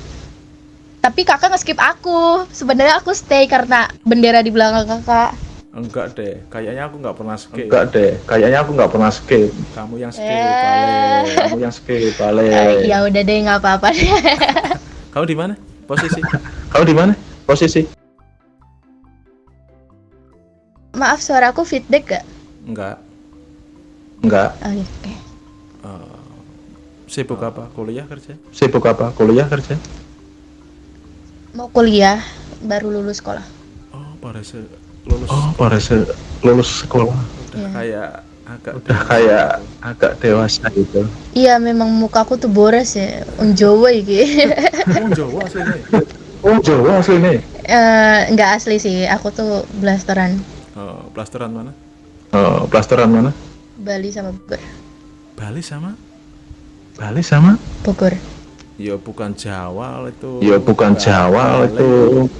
Tapi kakak nge-skip aku. Sebenarnya aku stay karena bendera di belakang kakak. Enggak deh. Kayaknya aku nggak pernah skip. Enggak deh. Kayaknya aku nggak pernah skip. Kamu yang skip, Eh. balik. Kamu yang skip, Eh, balik. ya udah deh nggak apa-apa deh. Kamu di mana? Posisi? Kamu di mana? Posisi? Maaf suaraku feedback gak? Enggak. Enggak. Oh, iya, oke. Sibuk apa? Kuliah kerja? Sibuk apa? Kuliah kerja? Mau kuliah, baru lulus sekolah. Oh, baru se- lulus. Oh, baru se- lulus sekolah. Udah Iya. kayak agak udah kayak agak dewasa gitu Iya memang muka aku tuh boros ya. Wong Jawa iki. Oh, Jawa aslinya. oh Jawa asli nih Eh, nggak asli sih. Aku tuh blasteran Oh, plasteran mana? oh, plasteran mana Bali sama Bogor. Bali sama? Bali sama Bogor. Ya bukan Jawa itu. ya bukan Bali. Jawa itu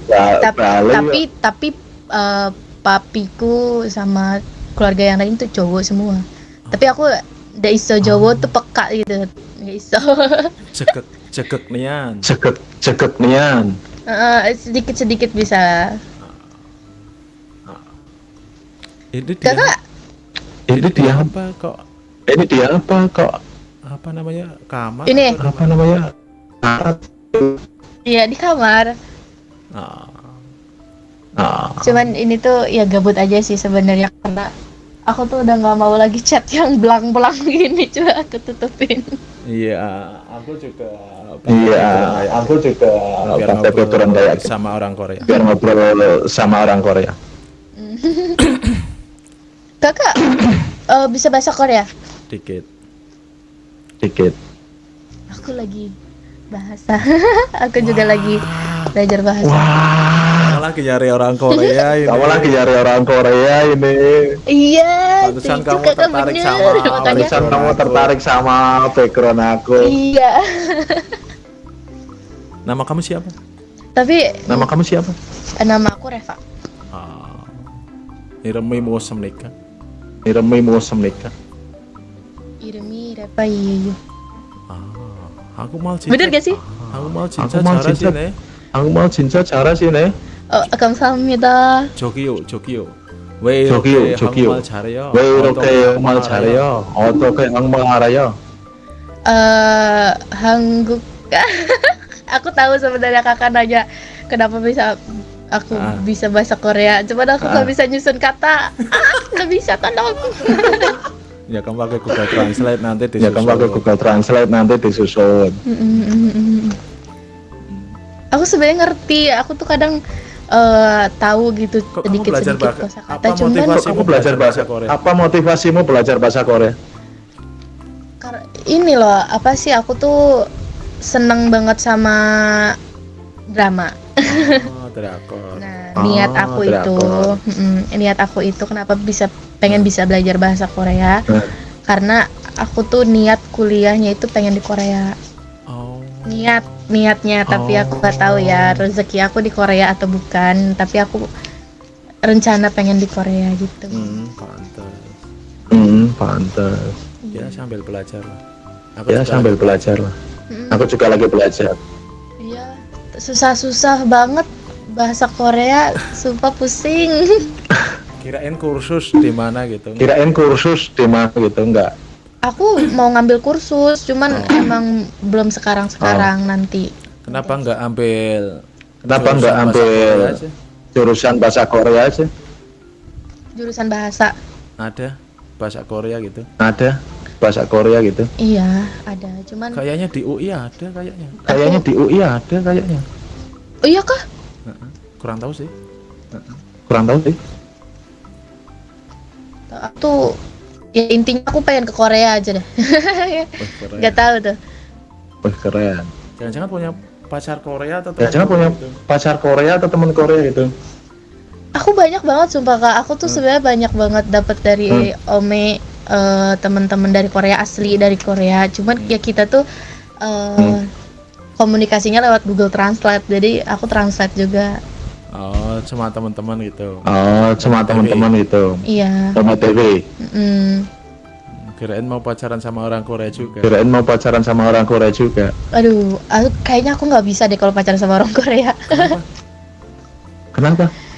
Ba- Tapi Bali tapi tapi eh, papiku sama keluarga yang lain tuh cowok semua. Tapi aku nggak iso Jawa tuh peka gitu. Nggak iso. Cekek cekek nian. ceket ceket nian sedikit sedikit bisa. Ini dia Kakak ini dia apa kok ini dia apa kok apa namanya kamar Ini. atau di apa namanya. Iya di kamar. Ah, ah Cuman ini tuh ya gabut aja sih sebenarnya karena aku tuh udah nggak mau lagi chat yang belang-belang gini coba aku tutupin. iya aku juga iya aku juga biar pakai ngobrol kayak gitu. sama orang Korea biar ngobrol sama orang Korea Kakak eh, bisa bahasa Korea? dikit dikit Aku lagi bahasa. aku juga lagi belajar bahasa. wah. Kamu lagi nyari orang Korea ini. Kamu lagi nyari orang Korea ini. Iya, Pantesan itu kamu tertarik bener. sama Pantesan kamu tertarik sama background aku. Iya. nama kamu siapa? Tapi nama kamu siapa? Nama aku Reva. ah. Iremi mau semnika Iremi Musem nikah Irmi Reva iya. iya. ah aku mau cinta Bener gak sih? aku mau cinta Aku mau cara cinta. sini aku mau 진짜 잘하시네 Oh, 감사합니다. 저기요 저기요 왜 저기요, 이렇게 저기요. 한국말 잘해요 왜 이렇게 어떤 한국말 잘해요 어떻게 한국말 알아요 Eh, Hangguk. aku tahu sebenarnya kakak nanya kenapa bisa aku Ah. bisa bahasa Korea. Cuman aku nggak Ah. bisa nyusun kata. Ah, nggak bisa tolong. ya kamu pakai Google Translate nanti ya kamu pakai Google Translate nanti disusun Mm, mm, mm. Aku sebenarnya ngerti. Aku tuh kadang eh, tahu gitu Kok kamu sedikit belajar sedikit bahasa- kosakata. apa Cuman kamu belajar bahasa Korea? apa motivasimu belajar bahasa Korea ini loh apa sih aku tuh seneng banget sama drama. Oh drakor. Nah, Ah, niat aku itu, drakor. mm, niat aku itu kenapa bisa pengen bisa belajar bahasa Korea? Hmm. Karena aku tuh niat kuliahnya itu pengen di Korea. oh. Niat, niatnya, tapi aku nggak tahu ya rezeki aku di Korea atau bukan. Tapi aku rencana pengen di Korea gitu. hmm pantas hmm pantas ya sambil belajar lah. Aku ya juga sambil lagi belajar lah. Aku juga lagi belajar. Iya, susah-susah banget bahasa Korea, sumpah pusing. kirain kursus di mana gitu kirain kursus di mana gitu enggak Aku mau ngambil kursus, cuman Oh. emang belum sekarang-sekarang nanti. kenapa nggak ambil Kenapa jurusan nggak bahasa ambil- aja? jurusan bahasa Korea aja Jurusan bahasa. ada bahasa Korea gitu ada bahasa Korea gitu Iya, ada. Cuman kayaknya di UI ada kayaknya kayaknya di UI ada kayaknya Oh iya kah? Kurang tahu sih kurang tahu sih Aku tuh ya intinya aku pengen ke Korea aja deh. Wih. Gak tahu tuh. wih keren jangan-jangan punya pacar Korea atau jangan teman punya gitu? pacar Korea atau teman Korea gitu Aku banyak banget sumpah kak. Aku tuh Hmm. sebenarnya banyak banget dapat dari Ome eh, teman-teman dari Korea asli dari Korea. Cuman Hmm. ya kita tuh eh, Hmm. komunikasinya lewat Google Translate. Jadi aku translate juga. Oh cuma teman-teman gitu. Oh cuma teman-teman gitu. Iya. sama TV mm. kirain mau pacaran sama orang Korea juga. Kirain mau pacaran sama orang Korea juga. Aduh, aku, kayaknya aku nggak bisa deh kalau pacaran sama orang Korea. kenapa?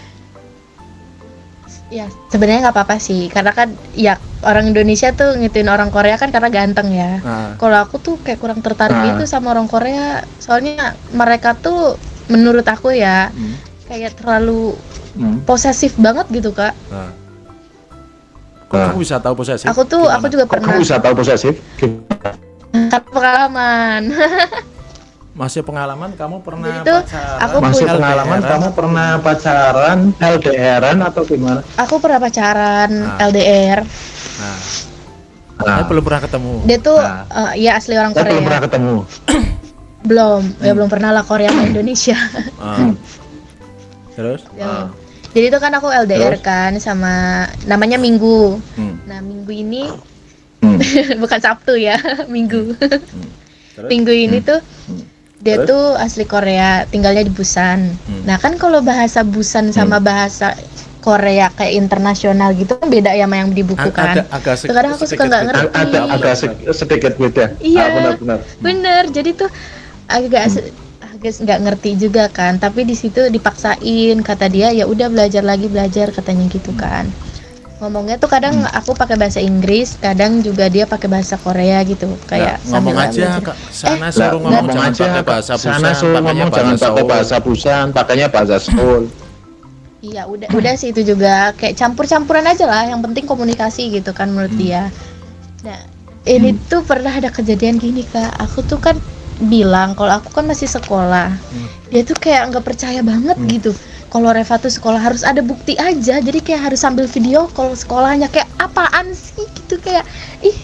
Ya sebenarnya nggak apa-apa sih, karena kan ya orang Indonesia tuh ngituin orang Korea kan karena ganteng ya. nah Kalau aku tuh kayak kurang tertarik Ah. gitu sama orang Korea, soalnya mereka tuh menurut aku ya hmm, kayak terlalu hmm. posesif banget gitu kak. nah kok Nah. kamu bisa tahu posesif Aku tuh Gimana? aku juga kok pernah kamu bisa tahu posesif karena pengalaman. masih pengalaman kamu pernah Jadi tuh, pacaran aku masih punya- pengalaman LDR-an? kamu pernah pacaran LDRan atau gimana aku pernah pacaran Ah. LDR. Nah, Nah, saya belum pernah ketemu. Dia tuh Nah. eh, ya asli orang saya belum Korea. pernah ketemu. Belum, ya Hmm. belum pernah lah Korea sama Indonesia. Ah. Terus? Ya. Jadi itu kan aku LDR Terus? kan sama namanya Minggu. Hmm. Nah, Minggu ini Hmm. bukan Sabtu ya, Minggu. Terus? Minggu ini tuh dia Terus? tuh asli Korea, tinggalnya di Busan. Hmm. Nah, kan kalau bahasa Busan sama bahasa Korea kayak internasional gitu kan beda ya sama yang di buku A- kan. ada agak se- Kadang aku suka sedikit nggak beda. ngerti. Ada agak se- sedikit beda. Iya. Ah, benar-benar. Bener, jadi tuh agak se- agak nggak ngerti juga kan. Tapi di situ dipaksain kata dia ya udah belajar lagi belajar katanya gitu kan. Ngomongnya tuh kadang aku pakai bahasa Inggris, kadang juga dia pakai bahasa Korea gitu. Kayak Nah, ngomong aja. Sana Eh, suruh ngomong, ngomong jangan aja pakai bahasa sana Busan, suruh pakainya ngomong jangan pakai bahasa Busan, pakainya bahasa Seoul. Iya udah udah sih itu juga kayak campur-campuran aja lah. Yang penting komunikasi gitu kan menurut dia. Nah ini tuh pernah ada kejadian gini kak. Aku tuh kan bilang kalau aku kan masih sekolah. Dia tuh kayak nggak percaya banget gitu. Kalau Reva tuh sekolah harus ada bukti aja. Jadi kayak harus sambil video kalau sekolahnya kayak apaan sih gitu kayak ih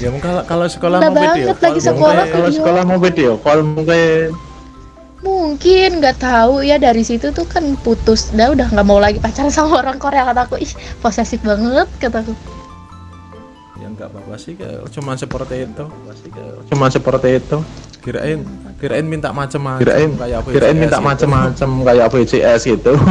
Ya kalau- kalau sekolah mau video, call lagi sekolah. Kalau sekolah mau video call mungkin mungkin nggak tahu ya dari situ tuh kan putus. Dah udah nggak mau lagi pacaran sama orang Korea kataku. Ih posesif banget kataku. Ya enggak apa-apa sih, kayak cuma seperti itu. cuma seperti itu. Kirain kirain minta macam-macam Kirain kayak apa kirain VCS minta gitu. macam-macam kayak VCS gitu.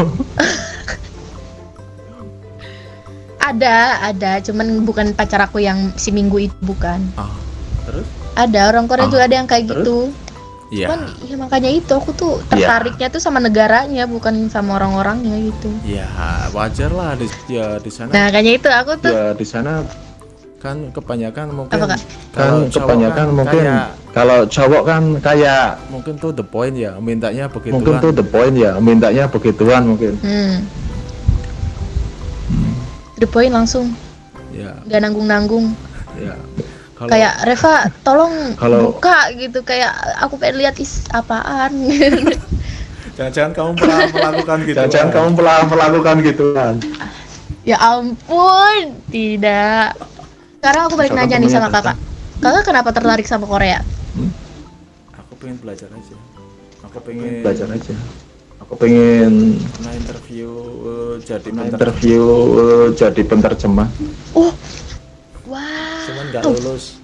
Ada, ada, cuman bukan pacar aku yang si minggu itu bukan. Ah, terus? Ada orang Korea Ah, juga ada yang kayak terus? gitu. Iya. Cuman ya makanya itu aku tuh Iya. tertariknya tuh sama negaranya bukan sama orang-orangnya gitu. Ya, wajar lah di ya di sana Nah, kayaknya itu aku tuh ya di sana kan kebanyakan mungkin kan kebanyakan kan mungkin kayak- kalau cowok kan kayak mungkin tuh the point ya, mintanya begitu mungkin tuh the point ya mintanya begituan mungkin. hmm. The point langsung Ya, nggak nanggung-nanggung. ya. Kalau Kayak Reva, tolong Kalau- buka gitu kayak aku pengen lihat is apaan. jangan-jangan kamu pernah melakukan gitu. Jangan kan? kamu pernah melakukan gituan. ya ampun, tidak. Sekarang aku balik nanya nih sama kakak. Kakak kenapa tertarik sama Korea? Aku pengen belajar aja. Aku pengen Belajar aja. Aku pengen pernah interview eh, jadi penterjemah. interview eh, jadi penterjemah, Oh, wah. cuman nggak lulus,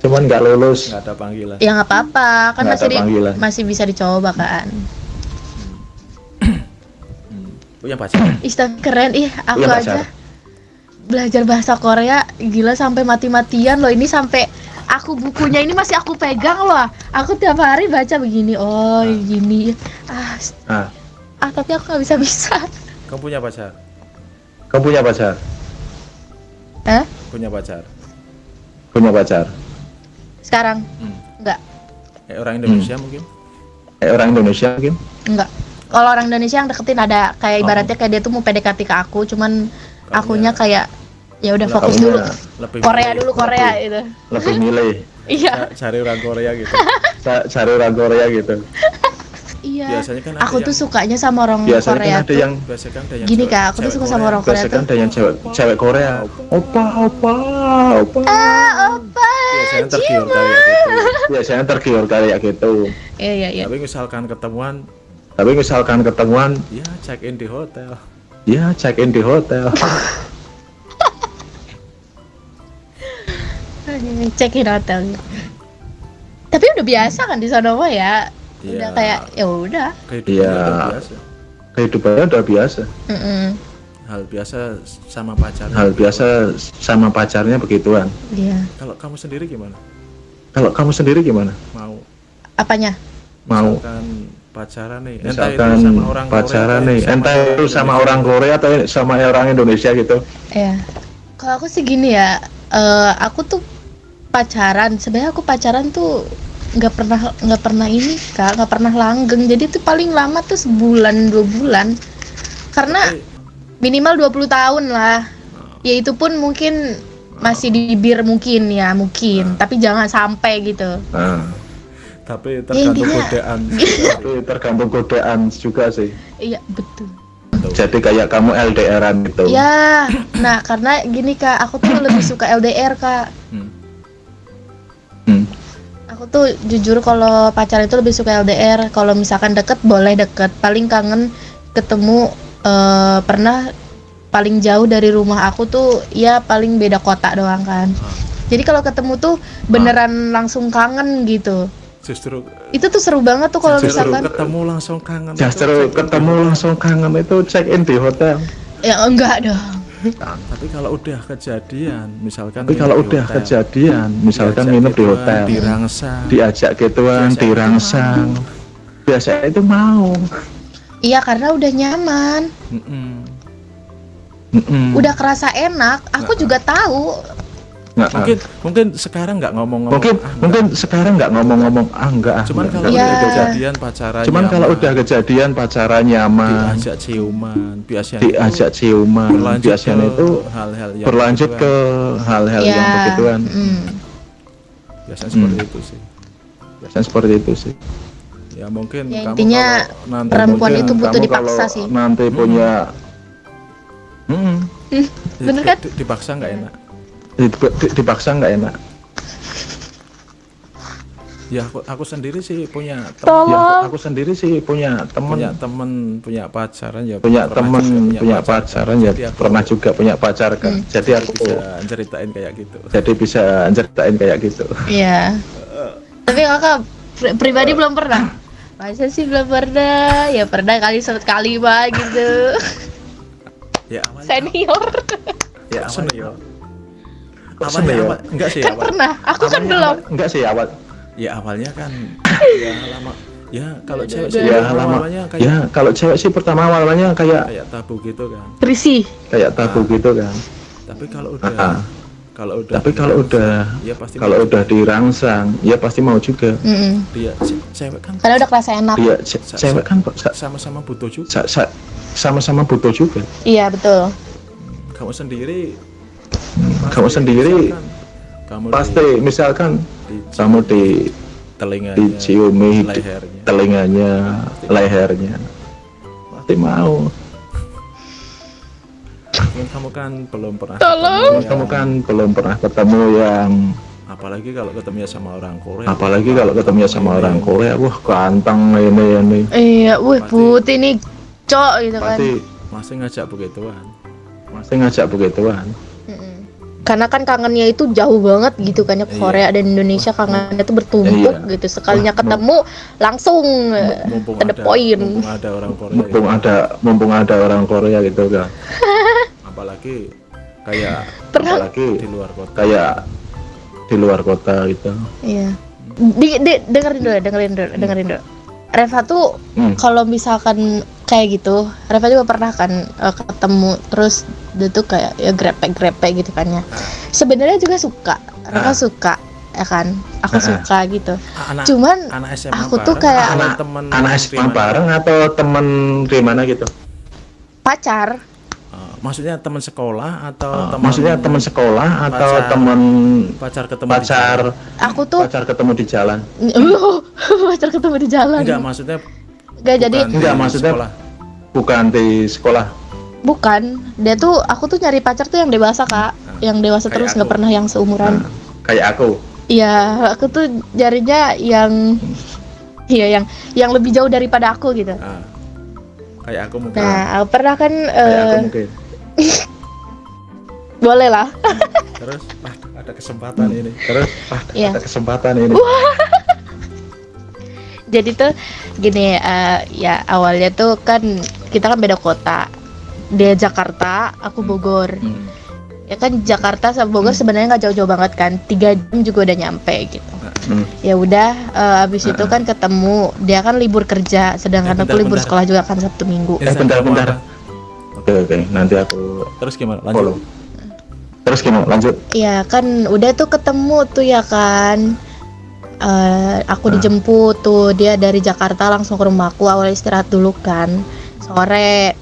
cuman nggak lulus. nggak ada panggilan. Ya nggak apa-apa, kan Nggak masih ada di- panggilan. masih bisa dicoba kan. Punya pacar? Istag keren, ih aku Iya, pacar. Aja belajar bahasa Korea gila sampai mati-matian loh ini sampai aku bukunya ini masih aku pegang loh. Aku tiap hari baca begini, oh gini. Ah, Ah, ah tapi aku nggak bisa bisa. Kamu punya pacar? kamu punya pacar? Hah? Punya pacar? Punya pacar? Sekarang Hmm. nggak, Eh, orang Indonesia mungkin? Eh, orang Indonesia mungkin? nggak. Kalau orang Indonesia yang deketin ada kayak Oh. ibaratnya kayak dia tuh mau PDKT ke aku, cuman akunya kayak ya udah fokus dulu. lebih Korea milih- dulu Korea itu. Lebih milih Iya, ca- cari orang Korea gitu. Ca- cari orang Korea gitu. iya. Biasanya kan Aku tuh sukanya sama orang Biasanya Korea kan ada tuh. yang Biasanya kan ada yang Gini kak, aku tuh suka sama orang Korea biasanya kan tuh. ada yang cewek cewek Korea. Opa, opa, opa. Ah, opa. Biasanya tergiur kayak gitu. Biasanya tergiur kayak gitu. Iya iya iya. Tapi misalkan ketemuan, Tapi misalkan ketemuan, ya check in di hotel. Ya check in di hotel. Check in hotel. Tapi udah biasa kan di sana mah ya. Udah Iya. kayak ya udah. Kehidupannya Iya. udah biasa. Kehidupannya udah biasa. Mm-mm. Hal biasa sama pacarnya. Hal biasa sama pacarnya begituan. Iya. Kalau kamu sendiri gimana? Kalau kamu sendiri gimana? Mau Apanya? Mau misalkan pacaran nih, entah itu sama orang pacaran Korea, nih, sama entah itu sama orang Korea atau sama orang Indonesia gitu. Iya. Kalau aku sih gini ya. eh, aku tuh pacaran. Sebenarnya aku pacaran tuh nggak pernah nggak pernah ini kak. Nggak pernah langgeng. Jadi tuh paling lama tuh sebulan dua bulan. Karena minimal 20 tahun lah. Ya itu pun mungkin masih di bibir mungkin ya mungkin. Tapi jangan sampai gitu. Nah, Tapi Ya, tergantung intinya- godaan. tapi tergantung godaan juga sih. iya betul. Jadi kayak kamu LDRan gitu. Ya, nah karena gini kak, aku tuh lebih suka LDR kak. Hmm. Hmm. Aku tuh jujur kalau pacaran itu lebih suka LDR. Kalau misalkan deket boleh deket. Paling kangen ketemu eh, pernah paling jauh dari rumah aku tuh ya paling beda kota doang kan. Jadi kalau ketemu tuh beneran langsung kangen gitu. Justru Itu tuh seru banget tuh kalau justru misalkan ketemu langsung kangen. Justru itu ketemu langsung kangen itu check in di hotel. ya enggak dong. Tapi kalau udah kejadian, misalkan Tapi kalau udah hotel, kejadian, misalkan nginep di hotel, dirangsang, diajak gituan, dirangsang, biasanya itu mau. Iya karena udah nyaman, Mm-mm. Mm-mm. udah kerasa enak. Aku juga tahu Nggak, mungkin mungkin sekarang nggak ngomong-ngomong mungkin ah, mungkin sekarang nggak ngomong-ngomong ah enggak ah, cuman enggak, kalau enggak, Iya. udah enggak. kejadian pacaran cuman kalau udah kejadian pacaran nyaman diajak ciuman biasanya diajak ciuman berlanjut biasanya ke itu hal-hal yang berlanjut begituan. ke hal-hal ya. yang begituan mm. biasanya seperti Hmm. itu sih biasanya seperti itu sih ya mungkin Ya, kamu intinya kalau nanti perempuan mungkin itu butuh kamu dipaksa sih. nanti punya Mm, Hmm, di- bener kan? di- dipaksa nggak enak dipaksa nggak enak ya aku, aku sendiri sih punya teman ya, aku, aku sendiri sih punya temen punya temen punya pacaran ya punya temen juga punya pacaran ya Jadi aku pernah juga punya pacar kan Hmm. jadi aku bisa ceritain kayak gitu jadi bisa ceritain kayak gitu Iya. Tapi kakak pri- pribadi belum pernah. Masa sih belum pernah? Ya pernah kali sekali mah gitu. ya awalnya Senior. ya Kok senior Kok awalnya senior? awal, enggak sih Kan awal, pernah. Aku kan Awalnya belum. awal- enggak sih awal ya awalnya kan ya lama ya kalau cewek sih ya lama awalnya kayak ya kalau cewek sih pertama awalnya kayak kayak tabu gitu kan Risih. kayak tabu gitu kan tapi kalau udah Ah. kalau udah tapi kalau udah ya pasti kalau udah dirangsang ya pasti mau juga Mm-mm. dia ce- cewek kan Karena udah kerasa enak. dia ce- Sa- cewek kan sama-sama butuh juga sa- sa- sama-sama butuh juga Iya betul. kamu sendiri kamu sendiri misalkan kamu pasti misalkan di, di kamu di telinganya diciumi di lehernya. telinganya lehernya. Pasti mau. Mungkin kamu kan belum pernah Tolong. ketemu kamu kan belum pernah ketemu yang apalagi kalau ketemunya sama orang Korea. Apalagi kalau ketemu sama orang Korea wah ganteng ini ini. Iya, wih Pasti- putih nih cok gitu kan. pasti. Masih ngajak begituan. Masih ngajak begituan. Karena kan kangennya itu jauh banget gitu kan ya Iya. Korea dan Indonesia kangennya tuh bertumpuk Iya. gitu. Sekalinya ketemu langsung eh, mumpung to the ada point. mumpung ada orang Korea mumpung gitu. ada mumpung ada orang Korea gitu kan apalagi kayak Pernah apalagi di luar kota kayak di luar kota gitu Iya. Di, di, dengerin dulu, dengerin dulu, dengerin dulu. Reva tuh Hmm. kalau misalkan kayak gitu, Reva juga pernah kan eh, ketemu terus dia tuh kayak ya grepe-grepe gitu kan ya. Sebenarnya juga suka, Reva Ah. suka ya kan. Aku Ah. suka gitu. anak Cuman anak SMA aku tuh kayak- anak temen anak SMA bareng atau temen di mana gitu pacar, maksudnya teman sekolah atau Ah, teman maksudnya teman sekolah atau pacar. temen pacar ketemu di pacar aku tuh pacar ketemu di jalan pacar ketemu di jalan. enggak maksudnya Nggak, jadi Enggak, maksudnya- sekolah. bukan di sekolah bukan. Dia tuh aku tuh nyari pacar tuh yang dewasa kak, yang dewasa Kayak terus nggak pernah yang seumuran. Nah, kayak aku Iya, aku tuh jarinya yang Iya, yang yang lebih jauh daripada aku gitu. Ah. kayak aku mungkin Nah, pernah kan kayak aku eh, mungkin boleh lah. terus ah, ada kesempatan ini terus ah, Iya. ada kesempatan ini Jadi tuh gini eh, ya awalnya tuh kan kita kan beda kota. Dia Jakarta, aku Bogor. Hmm. Ya kan Jakarta sama Bogor sebenarnya nggak jauh-jauh banget kan. Tiga jam juga udah nyampe gitu. Hmm. Ya udah eh, abis itu kan ketemu. Dia kan libur kerja, sedangkan Eh, aku libur bentar. sekolah juga kan Sabtu Minggu. eh bentar bentar oke oke. Nanti aku terus gimana? Follow. Lanjut terus gimana? Lanjut. Iya kan udah tuh ketemu tuh ya kan. Eh, aku Nah. dijemput tuh. Dia dari Jakarta langsung ke rumahku awal istirahat dulu kan. Sore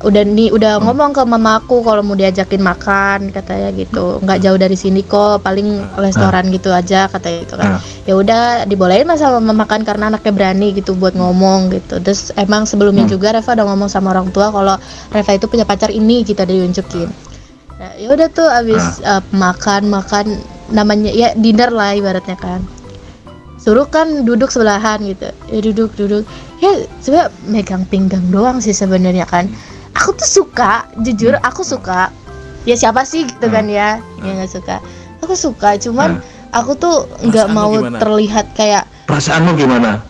udah nih udah ngomong ke mama aku kalau mau diajakin makan katanya gitu. Nggak jauh dari sini kok paling restoran gitu aja katanya gitu kan. Ah. ya udah dibolehin lah sama mama makan karena anaknya berani gitu buat ngomong gitu. Terus emang sebelumnya Hmm. juga Reva udah ngomong sama orang tua kalau Reva itu punya pacar ini kita diunjukin. Nah, ya udah tuh abis eh, makan makan namanya ya dinner lah ibaratnya kan. Suruh kan duduk sebelahan gitu. Ya duduk duduk. Ya sebenarnya megang pinggang doang sih sebenarnya kan aku tuh suka jujur aku suka. Ya siapa sih gitu kan ya yang nggak suka. Aku suka cuman aku tuh nggak mau gimana? terlihat kayak Perasaanmu gimana?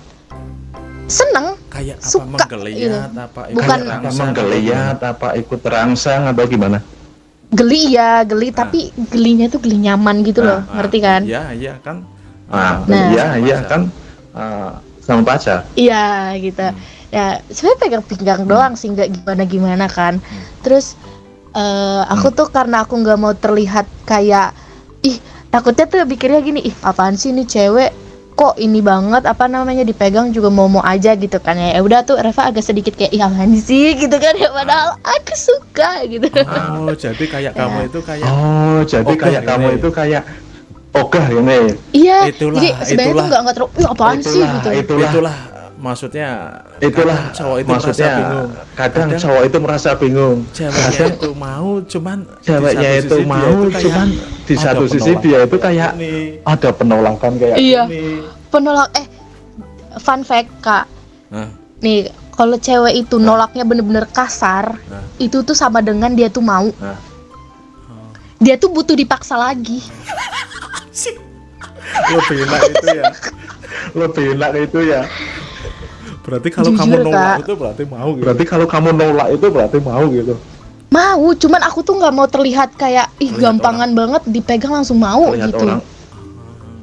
seneng. Kayak apa Suka, menggeliat gitu. apa Bukan- ikut Apa rangsang, menggeliat, apa ikut terangsang, atau gimana? geli ya geli tapi gelinya tuh geli nyaman gitu loh Ah, ngerti kan? Iya iya kan? Ah, Nah. iya, iya kan? Ah, sama pacar. Iya gitu. Ya sebenarnya pegang pinggang doang sih nggak gimana gimana kan. Terus eh, aku tuh karena aku nggak mau terlihat kayak ih takutnya tuh pikirnya gini ih apaan sih ini cewek? Kok ini banget apa namanya dipegang juga mau mau aja gitu kan ya. Ya udah tuh Reva agak sedikit kayak ih apaan sih? gitu kan ya. Padahal aku suka gitu. Oh jadi kayak kamu itu kayak Oh, jadi Ogah kayak kamu itu kayak ogah ini. iya Itulah, jadi sebenarnya tuh itulah. nggak nggak terlalu ih apaan sih? Itulah, gitu. itulah, itulah maksudnya itulah cowok itu maksudnya merasa bingung kadang, Kadang- cowok itu merasa bingung. ceweknya Kadang itu mau cuman di ceweknya satu itu mau, kayak cuman di satu sisi dia itu kayak ini. ada penolakan kayak Iya. gini. penolak eh fun fact kak Nah, Nih, kalau cewek itu nolaknya bener-bener kasar, Nah. itu tuh sama dengan dia tuh mau. Nah. Dia tuh butuh dipaksa lagi. lebih enak itu ya Lebih enak itu ya. Berarti kalau Jujur, kamu nolak Kak. itu berarti mau gitu Berarti kalau kamu nolak itu berarti mau gitu. Mau, cuman aku tuh nggak mau terlihat kayak ih Terlihat gampangan banget dipegang langsung mau Lihat gitu. orang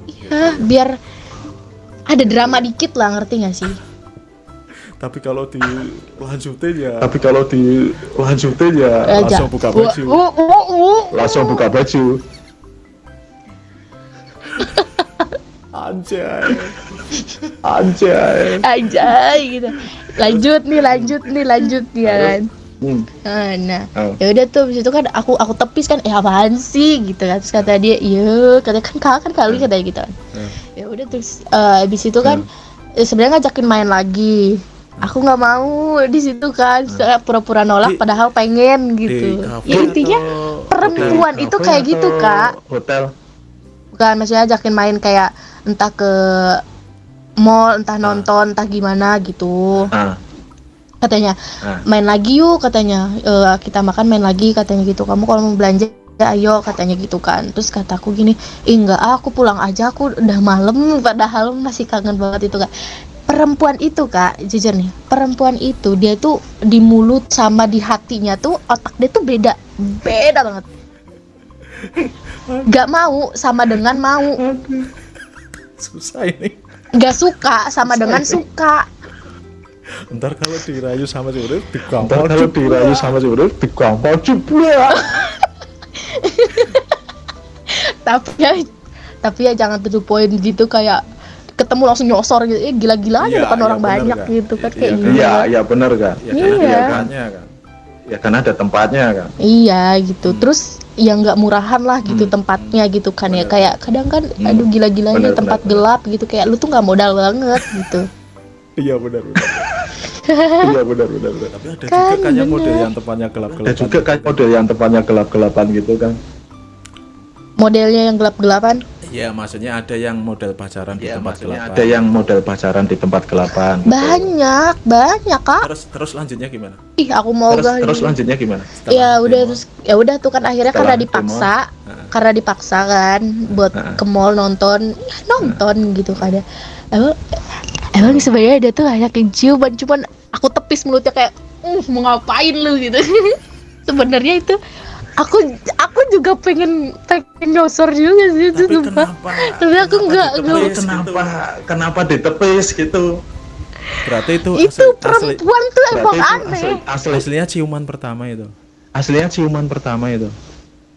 Iya, biar ada drama dikit lah, ngerti gak sih? tapi kalau dilanjutin ya tapi kalau dilanjutin ya Aja. langsung buka baju. Wuh, wuh, wuh. langsung buka baju. Anjay Anjay. Anjay gitu. Lanjut nih, lanjut nih, lanjut ya kan. Hmm. Ah, Nah, Oh. ya udah tuh habis itu kan aku aku tepis kan eh apaan sih gitu kan terus kata dia iya katanya kan kakak kan kali katanya gitu kan Hmm. ya udah terus eh, habis itu kan eh, sebenarnya ngajakin main lagi aku nggak mau di situ kan pura-pura nolak Di- padahal pengen gitu ya intinya perempuan Hotel, itu kayak gitu kak Hotel. bukan maksudnya ajakin main kayak entah ke mall entah nonton entah gimana gitu. Ah, katanya ah. main lagi yuk katanya. "Eh, kita makan main lagi katanya gitu. Kamu kalau mau belanja ya ayo katanya gitu kan. Terus kataku gini "Ih, enggak ah, aku pulang aja aku udah malam. Padahal masih kangen banget itu kak. Perempuan itu kak jujur nih perempuan itu dia tuh di mulut sama di hatinya tuh otak dia tuh beda beda banget. Gak mau sama dengan mau susah ini Gak suka sama dengan suka ntar kalau dirayu sama cewek Ntar digampar kalau dirayu sama cewek digampar jebret. tapi ya tapi ya jangan to the point gitu kayak ketemu langsung nyosor gitu eh gila-gila aja Iya, depan iya, orang bener, banyak Kak. gitu kan Iya, kayak Iya, iya benar kan. ya Iya. kan ada tempatnya kan Ya kan ada tempatnya kan. iya gitu terus yang nggak murahan lah gitu Hmm. tempatnya gitu kan ya kayak kadang kan Hmm. aduh gila-gilanya Bener, tempat bener, gelap gitu kayak lu tuh nggak modal banget gitu iya benar benar iya benar benar tapi ada Kan, juga kayaknya bener. model yang tempatnya gelap Ada gelap juga kan model yang tempatnya gelap-gelapan gitu kan. modelnya yang gelap-gelapan ya maksudnya ada yang model pacaran di Iya, tempat maksudnya gelap ada yang model pacaran di tempat gelapan. gitu. banyak banyak kak terus terus lanjutnya gimana ih aku mau Terus, gak terus lanjutnya gimana? Setelah ya udah demo, terus ya udah tuh kan akhirnya Setelah karena dipaksa Heeh. karena dipaksa kan buat Heeh. ke mall nonton ya nonton gitu kan ya emang emang sebenarnya dia tuh ngajakin ciuman cuman aku tepis mulutnya kayak uh mau ngapain lu gitu sebenarnya itu aku aku juga pengen pengen nyosor juga sih itu tapi sumpah. kenapa? Tapi aku kenapa nggak- ditepis nggak- gitu? Kenapa? Kenapa ditepis gitu? berarti itu itu asli, asli perempuan tuh emang itu aneh. asli, asli aslinya ciuman pertama itu. Aslinya ciuman pertama itu.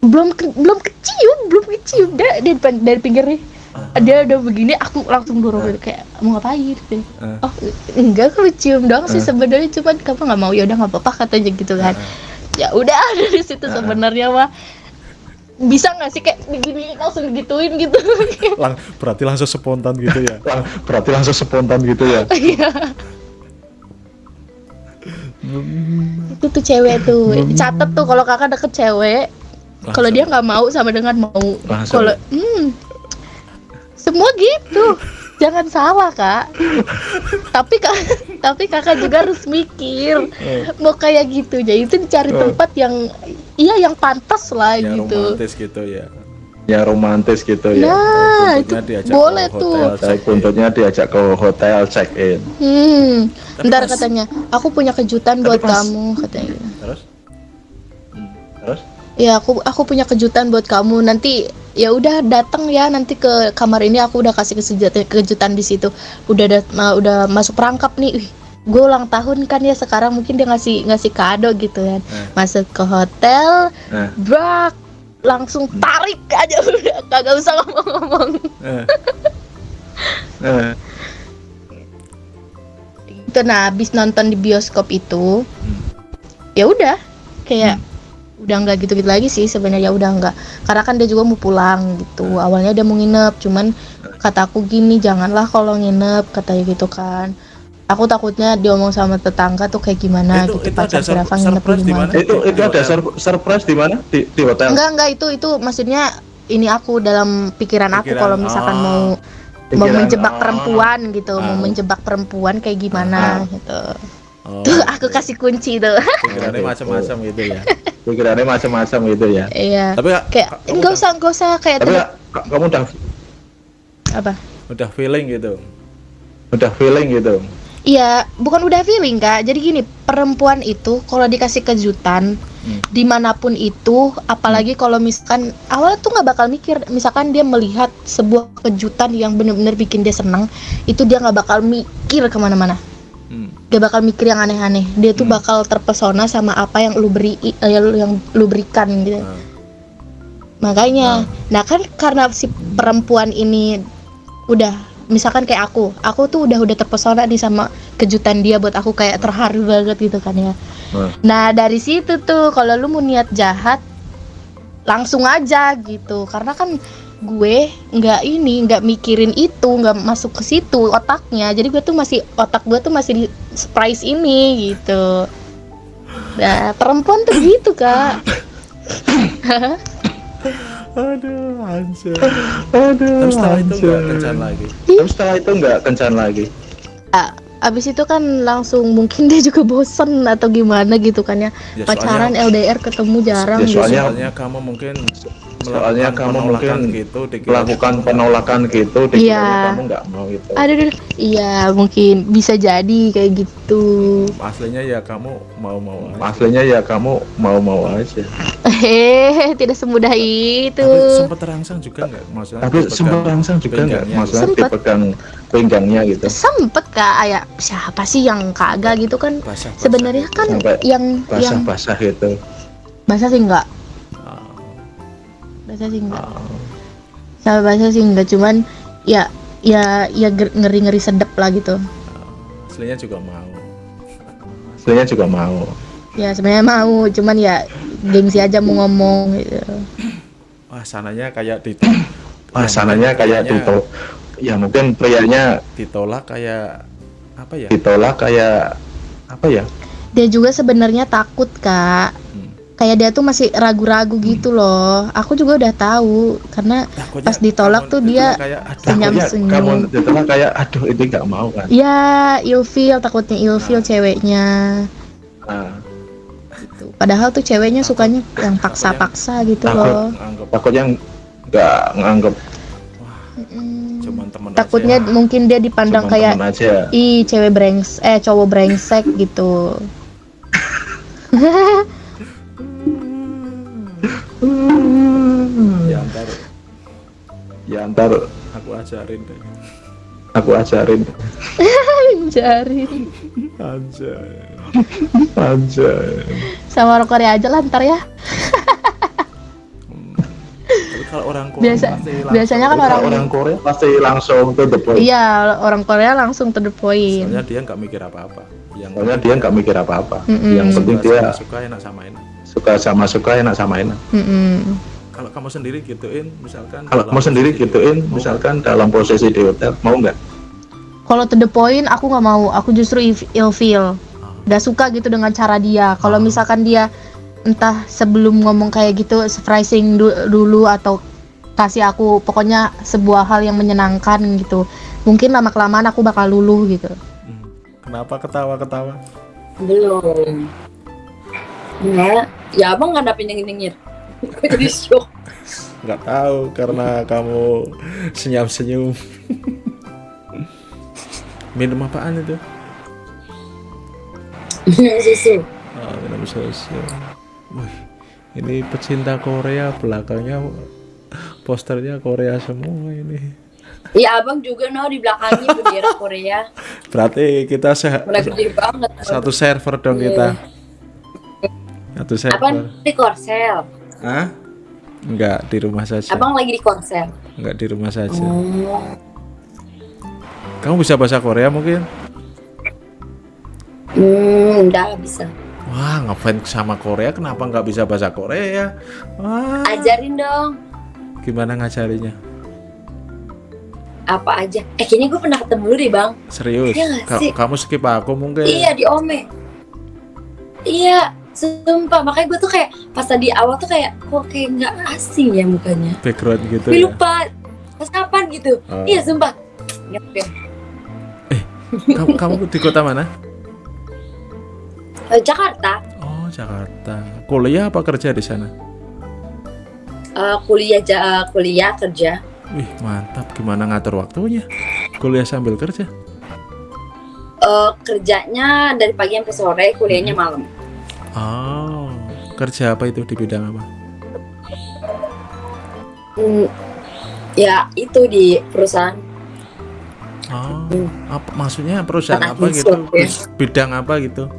belum ke- belum kecium belum kecium. Dari dari, dari pinggir nih. Dia udah begini aku langsung dorong gitu kayak mau ngapain? gitu. Ah. oh enggak aku cium doang sih Ah. sebenarnya cuman kamu nggak mau. Ya udah nggak apa-apa katanya gitu kan ya udah dari situ sebenarnya mah. Bisa nggak sih kayak begini langsung gituin gitu? Lang, berarti langsung spontan gitu ya. Lang- berarti langsung spontan gitu ya? Iya. itu tuh cewek tuh catet tuh kalau kakak deket cewek. Kalau dia nggak mau sama dengan mau. Kalau hmm, semua gitu jangan salah kak. Tapi kak tapi kakak juga harus mikir. Mau kayak gitu jadi itu dicari tempat yang iya yang pantas lah yang gitu. romantis gitu ya. ya romantis gitu ya. Nah itu Buntutnya diajak boleh ke tuh. saya buntutnya diajak ke hotel check in hmm Tapi ntar pas- katanya. Aku punya kejutan Tapi buat pas- kamu katanya. Terus? Ya aku aku punya kejutan buat kamu. Nanti ya udah datang ya nanti ke kamar ini aku udah kasih kejutan kejutan di situ. Udah dat- ma- udah masuk perangkap nih. Gue ulang tahun kan ya sekarang mungkin dia ngasih ngasih kado gitu kan. Eh. masuk ke hotel Eh. brak langsung tarik aja. Udah kagak usah ngomong-ngomong. Eh, eh, itu nah habis nonton di bioskop itu ya udah. Kayak udah nggak gitu-gitu lagi sih sebenarnya udah nggak. Karena kan dia juga mau pulang gitu. Awalnya dia mau nginep cuman kataku gini janganlah kalau nginep katanya gitu kan. Aku takutnya diomong sama tetangga tuh kayak gimana Itu- gitu itu pacar sur- Rafa nginep di mana? Itu itu Di ada sur- surprise di mana? Di, di hotel? Enggak enggak itu itu maksudnya ini aku dalam pikiran aku Pikiran, kalau misalkan oh. mau mau menjebak oh. perempuan gitu mau Ah. menjebak perempuan kayak gimana gitu Oh, tuh aku kasih kunci tuh pikirannya macam-macam gitu ya. pikirannya macam-macam gitu ya Iya. Tapi kayak enggak usah enggak usah kayak tapi kamu udah apa? udah feeling gitu. udah feeling gitu Iya, bukan udah feeling kak. Jadi gini, perempuan itu kalau dikasih kejutan Hmm. di mana pun itu, apalagi kalau misalkan awalnya tuh nggak bakal mikir, misalkan dia melihat sebuah kejutan yang bener-bener bikin dia senang, itu dia nggak bakal mikir ke mana-mana. Hmm. Dia bakal mikir yang aneh-aneh. Dia tuh Hmm. bakal terpesona sama apa yang lu beri, eh, yang lu berikan gitu. Nah, Makanya, nah kan karena si perempuan ini udah misalkan kayak aku, aku tuh udah udah terpesona nih sama kejutan dia buat aku kayak terharu banget gitu kan ya. Hmm. Nah dari situ tuh kalau lu mau niat jahat langsung aja gitu, karena kan gue nggak ini nggak mikirin itu nggak masuk ke situ otaknya. Jadi gue tuh masih otak gue tuh masih di surprise ini gitu. Nah perempuan tuh gitu kak. Aduh, anjir. aduh Tapi setelah itu nggak kencan lagi. tapi setelah itu nggak kencan lagi? Ah, abis itu kan langsung mungkin dia juga bosen atau gimana gitu kan ya. Ya, pacaran soalnya- LDR ketemu jarang Ya, gitu. soalnya- Soalnya kamu mungkin soalnya kamu mungkin gitu dikira melakukan kamu penolakan gitu dikiranya Iya. kamu nggak mau gitu Aduh, aduh, iya mungkin bisa jadi kayak gitu. aslinya ya kamu mau-mau aja. aslinya ya kamu mau-mau aja Hehehe, tidak semudah itu. Tapi sempat terangsang juga nggak? Maksudnya tapi sempat langsung juga nggak pinggangnya maksudnya Sempet. dipegang pinggangnya gitu Sempet kak, ya siapa sih yang kagak gitu kan? gitu. Sebenarnya gitu. kan Sampai yang yang basah-basah gitu basah sih enggak, Ah, basah sih enggak. Sampai basah sih enggak, cuman ya ya ya ger- ngeri-ngeri sedep lah gitu. aslinya juga mau. aslinya juga mau Ya sebenarnya mau, cuman ya gengsi aja mau ngomong gitu. Wah, sananya kayak di Wah, sananya kayak ditolak ya mungkin prianya ditolak kayak apa ya? ditolak kayak apa ya Dia juga sebenarnya takut kak. Kayak dia tuh masih ragu-ragu gitu loh. Aku juga udah tahu karena Takutnya pas ditolak tuh dia ditolak kayak aduh senyum takutnya senyum. kamu ditolak kayak aduh ini nggak mau kan Ya, ilfil takutnya ilfil ceweknya. Nah, Gitu. Padahal tuh ceweknya sukanya yang paksa-paksa gitu Takut. loh. anggap takutnya nggak nganggep Mm. cuman temen Takutnya aja. mungkin dia dipandang cuma kayak ih cewek brengs eh cowok brengsek gitu. ya ntar ya ntar aku ajarin deh. aku ajarin Jari. Anjay. aja Sama Korea aja lah ntar ya. Tapi kalau orang Korea Biasa pasti langsung- biasanya kan Kalau orang, orang Korea pasti langsung to the point. Iya, orang Korea langsung to the point. soalnya dia nggak mikir apa-apa yang Soalnya dia nggak mikir apa-apa. Mm-mm. Yang penting dia suka enak sama enak suka sama suka enak sama enak. Mm-mm. kalau kamu sendiri gituin misalkan Kalau kamu sendiri gituin, mau misalkan dalam posisi di hotel, mau nggak? Kalau to the point aku nggak mau, aku justru if- ilfeel. Gak suka gitu dengan cara dia. Kalau Ah. misalkan dia entah sebelum ngomong kayak gitu surprising du- dulu atau kasih aku pokoknya sebuah hal yang menyenangkan gitu. Mungkin lama kelamaan aku bakal luluh gitu. Hmm. kenapa ketawa-ketawa Belum. Enggak. Ya abang nggak ada nyengir-nyengir. Gue jadi shock. nggak tahu karena kamu senyum-senyum minum apaan itu Susu. oh, minum susu Wih, ini pecinta Korea belakangnya posternya Korea semua ini Iya abang juga no di belakangnya bendera Korea. berarti kita se- banget. satu server dong Iya. kita satu server Abang di Korsel. Hah? Enggak, di rumah saja. Abang lagi di Korsel. Enggak di rumah saja. Oh. Kamu bisa bahasa Korea mungkin? Hmm, enggak bisa. Wah, ngefans sama Korea kenapa nggak bisa bahasa Korea? Wah, Ajarin dong. gimana ngajarinya? Apa aja? Eh kayaknya gue pernah ketemu lu deh bang. Serius? Nggak Ka- sih? kamu skip aku mungkin? Iya di Ome. Iya, sumpah makanya gue tuh kayak pas tadi awal tuh kayak kok kayak nggak asing ya mukanya. Background gitu Gue ya? lupa pas kapan gitu. Oh. Iya sumpah. Ya, oke. kamu, kamu di kota mana? Eh, Jakarta. Oh, Jakarta. Kuliah apa kerja di sana? Eh, kuliah ja kuliah kerja. Wih, mantap. Gimana ngatur waktunya? Kuliah sambil kerja? Eh, kerjanya dari pagi sampai sore, kuliahnya malam. Oh, kerja apa itu di bidang apa? Hmm, ya itu di perusahaan Oh, Hmm. apa maksudnya perusahaan Anak apa gitu? ya. Bidang apa gitu?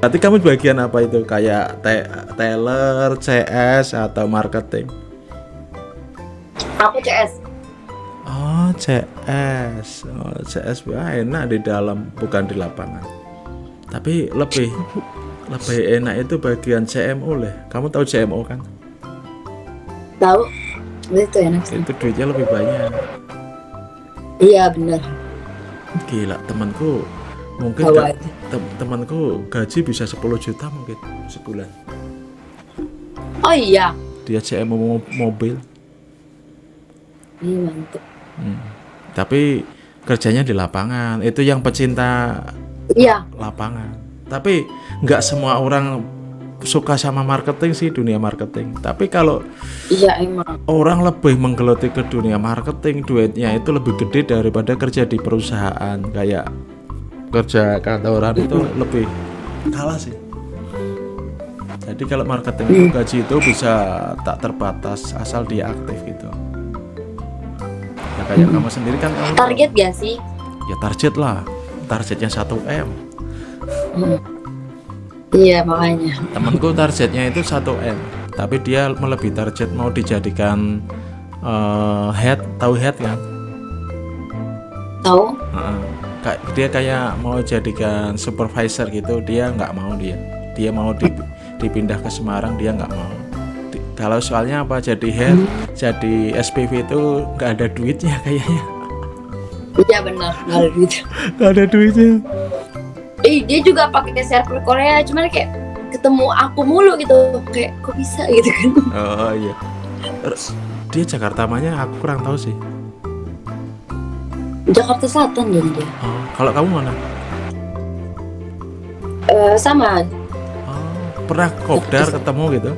Berarti kamu bagian apa itu? Kayak te- teller, CS atau marketing? aku CS. Oh, CS. Oh, CS wah, enak di dalam bukan di lapangan. Tapi lebih lebih enak itu bagian CMO leh. Kamu tahu CMO kan? Tahu? Itu enak sih. Itu duitnya lebih banyak. Iya benar. Gila, temanku mungkin ga- tem- temanku gaji bisa 10 juta mungkin sebulan. Oh iya. Dia CMO mo- mobil. Iya mantep. Hmm. Tapi kerjanya di lapangan. Itu yang pecinta Iya. lapangan. Tapi nggak semua orang suka sama marketing sih dunia marketing. Tapi kalau Iya emang. orang lebih menggeluti ke dunia marketing, duitnya itu lebih gede daripada kerja di perusahaan kayak kerja kantoran itu lebih kalah sih. Jadi kalau marketing itu gaji itu bisa tak terbatas asal dia aktif gitu. Ya kayak kamu sendiri kan kamu Target gak sih? ya target lah. Targetnya 1 M. Iya makanya. temanku targetnya itu 1 m tapi dia melebihi target mau dijadikan eh, head tahu head kan Tahu? Kayak dia kayak mau jadikan supervisor gitu dia nggak mau dia dia mau di- dipindah ke Semarang dia nggak mau kalau soalnya apa jadi head jadi SPV itu nggak ada duitnya kayaknya Iya benar. Gak ada duit. nggak ada duitnya Eh dia juga pakai server Korea, cuman kayak ketemu aku mulu gitu. Kayak kok bisa gitu kan? oh iya Terus, dia Jakarta mana aku kurang tahu sih Jakarta Selatan jadi dia. oh, kalau kamu mana Eh, sama. oh, pernah kopdar ketemu gitu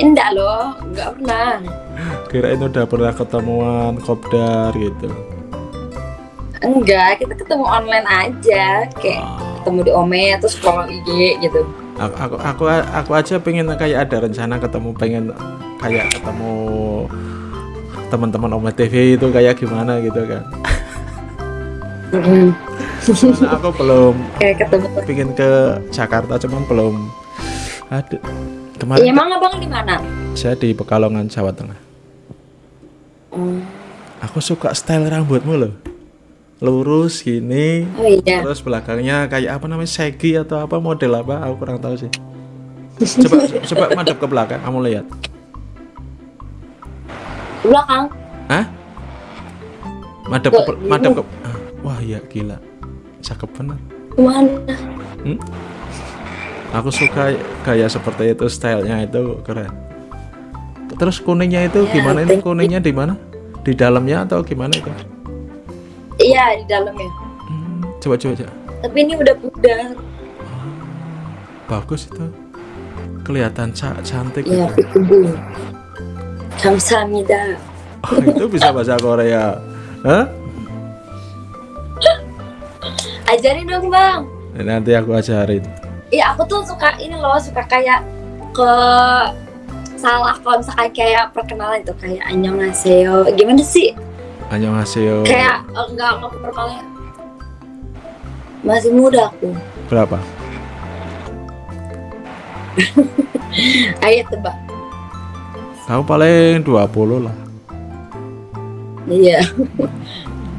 enggak loh, enggak pernah. kirain udah pernah ketemuan kopdar gitu Enggak, kita ketemu online aja. Kayak ketemu di Ome terus follow IG gitu. aku aku aku, aku aja pengen kayak ada rencana ketemu pengen kayak ketemu teman-teman Om TV itu kayak gimana gitu kan Karena aku belum Kayak ketemu pengen ke Jakarta cuman belum Ada. Iya, Kemarin emang abang di mana? saya di Pekalongan Jawa Tengah. Oh, Aku suka style rambutmu loh. Lurus gini, oh iya. terus belakangnya kayak apa namanya segi atau apa model apa? Aku kurang tahu sih. Coba coba madep ke belakang, kamu lihat. Belakang. Hah? Madep ke madep ke? Ah, Wah, iya gila. Cakep bener. Mana? Hmm? Aku suka gaya seperti itu, stylenya itu keren. Terus kuningnya itu Ya, gimana ini? Kuningnya di mana? Di dalamnya atau gimana itu? Iya, di dalam ya. Hmm, coba coba coba. Tapi ini udah pudar. Bagus itu. Kelihatan ca- cantik Iya, itu. kubu. Kamsahamnida. Oh, itu bisa bahasa Korea. Hah? Ajarin dong, Bang. Nanti aku ajarin. Iya, aku tuh suka ini loh, suka kayak ke salah kalau misalkan kayak perkenalan itu kayak annyeonghaseyo. Gimana sih? Annyeonghaseyo. Kayak eh, enggak enggak perkenalan. Masih muda aku. Berapa? Ayo tebak. Kamu paling 20 lah. Iya.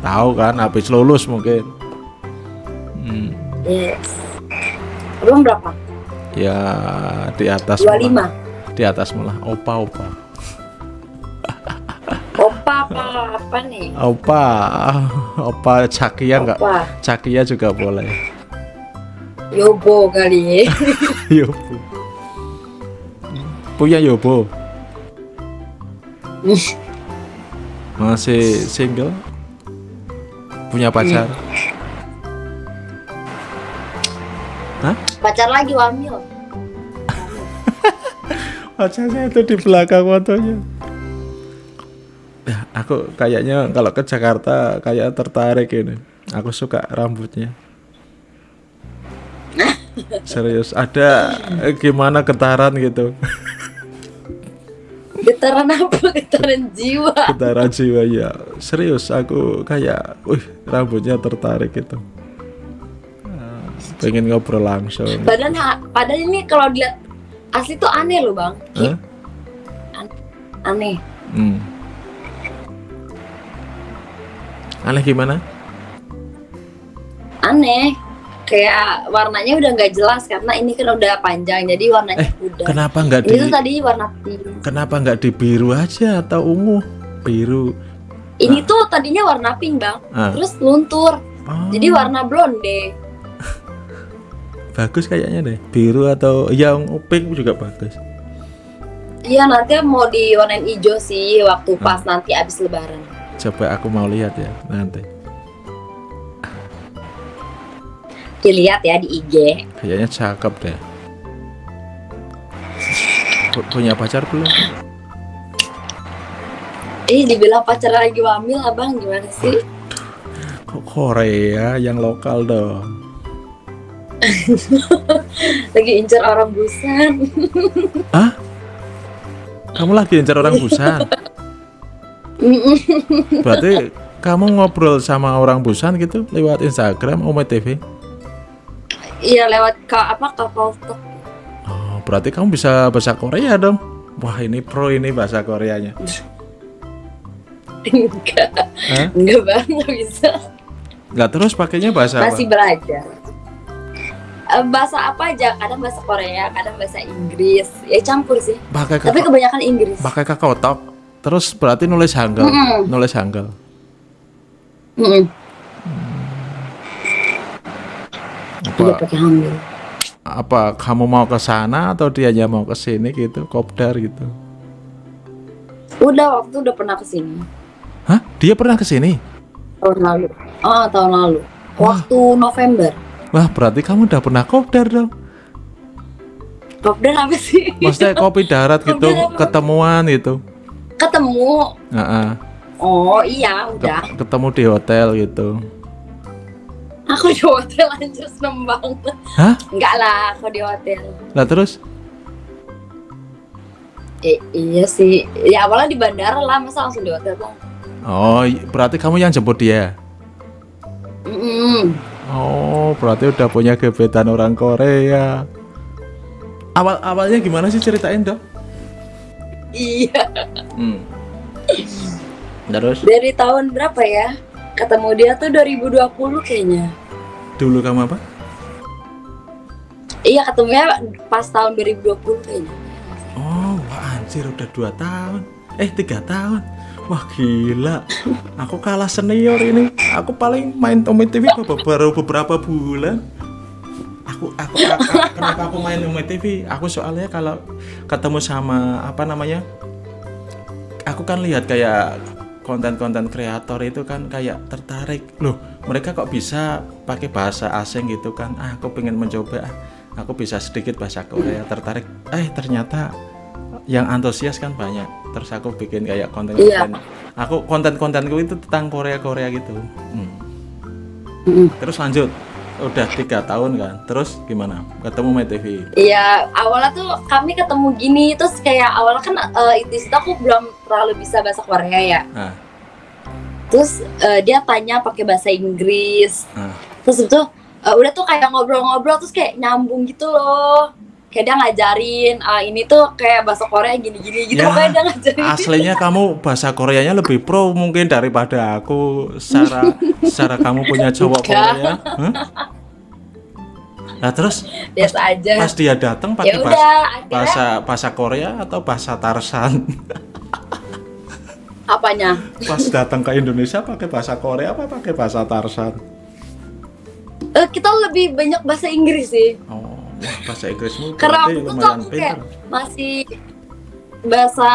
Tahu kan habis lulus mungkin. Hmm, Yes. Abang berapa? ya di atas malah. 25. Di atas malah opa-opa. Opa apa apa nih? Opa, opa Cakia enggak? Opa. Cakia juga boleh. Yobo kali. Yobo. Punya Yobo. Masih single? Punya pacar? Pacar lagi wamil. Pacarnya itu di belakang fotonya. Ya, aku kayaknya kalau ke Jakarta kayak tertarik ini. Aku suka rambutnya. Serius, ada eh, gimana getaran gitu. Getaran apa? Getaran jiwa. Getaran jiwa ya. Serius, aku kayak, wih, rambutnya tertarik gitu. Ah, Pengen ngobrol langsung. Padahal ha- padahal ini kalau dilihat asli tuh aneh loh, Bang. Hah? Aneh. Hmm. Aneh gimana? Aneh. Kayak warnanya udah nggak jelas karena ini kan udah panjang jadi warnanya Eh, udah. Kenapa nggak di tuh tadi warna pink. kenapa nggak di biru aja atau ungu? Biru. Ini tuh tadinya warna pink, Bang. Ah. Terus luntur. Oh, Jadi warna blonde. bagus kayaknya deh. Biru atau yang pink juga bagus. Iya, nanti mau diwarnain hijau sih waktu pas nanti abis lebaran. Coba aku mau lihat ya nanti. Dilihat ya di IG. Kayaknya cakep deh. Pu- Punya pacar belum? Ih, dibilang pacar lagi wamil, Abang gimana sih? Kok Korea yang lokal dong. Lagi incer orang busan. Kamu lagi incar orang Busan. Berarti kamu ngobrol sama orang Busan gitu lewat Instagram Ome TV? Iya lewat ke apa ke. Oh, berarti kamu bisa bahasa Korea dong. Wah, ini pro ini bahasa Koreanya. Enggak, Hah? enggak bang, nggak bisa. Lah terus pakainya bahasa Masih apa? belajar. Eh, bahasa apa aja? Kadang bahasa Korea, kadang bahasa Inggris. Ya campur sih. Pakai Tapi kebanyakan Inggris. pakai kakao talk. Terus berarti nulis hangul, Mm-mm. nulis hangul. Mm-mm. Apa, Iya pakai hamil. apa kamu mau ke sana atau dianya mau ke sini gitu, kopdar gitu? Udah waktu udah pernah ke sini Hah? Dia pernah ke sini? tahun lalu. Oh tahun lalu. Waktu November. Wah, berarti kamu udah pernah kopdar dong. Kopdar apa sih? Maksudnya kopi darat gitu, ketemuan gitu. Ketemu. Heeh. Oh iya udah. ketemu di hotel gitu. Aku di hotel anjir seneng banget. Hah? Enggak lah, aku di hotel. Lah terus Eh, iya sih. Ya awalnya di bandara lah, masa langsung di hotel bang. Oh, i- berarti kamu yang jemput dia. Mm-mm. Oh, berarti udah punya gebetan orang Korea. awal awalnya gimana sih ceritain dong Iya. hmm. terus Dari tahun berapa ya? Ketemu dia tuh 2020 kayaknya. dulu kamu apa Iya ketemunya pas tahun 2020 kayaknya. oh wah anjir udah dua tahun eh tiga tahun wah gila. Aku kalah senior ini. Aku paling main Tommy TV baru- beberapa bulan. Aku aku, aku kenapa aku main Tommy TV aku soalnya kalau ketemu sama apa namanya aku kan lihat kayak konten-konten kreator itu kan kayak tertarik. Loh mereka kok bisa pakai bahasa asing gitu kan? Ah aku pengen mencoba. Ah, aku bisa sedikit bahasa Korea tertarik. Eh ternyata yang antusias kan banyak terus aku bikin kayak konten-konten aku konten-kontenku itu tentang Korea-Korea gitu Hmm. Mm. terus lanjut udah tiga tahun kan terus gimana ketemu My TV Iya, awalnya tuh kami ketemu gini, terus kayak awalnya kan eh, di situ aku belum terlalu bisa bahasa Korea ya. nah, Terus eh, dia tanya pakai bahasa Inggris. nah. Terus itu eh, udah tuh kayak ngobrol-ngobrol terus kayak nyambung gitu loh. Kayak dia ngajarin ah, ini tuh kayak bahasa Korea gini-gini gitu Ya, pokoknya dia ngajarin. aslinya kamu bahasa Koreanya lebih pro mungkin daripada aku secara secara kamu punya cowok. Korea Hah? nah terus Biasa aja. pas dia datang Ya pakai udah, bahasa, akhirnya bahasa bahasa Korea atau bahasa Tarsan apanya? pas datang ke Indonesia pakai bahasa Korea apa pakai bahasa Tarsan Eh, kita lebih banyak bahasa Inggris sih. oh wah bahasa Inggrismu Karena aku tuh lumayan kayak masih bahasa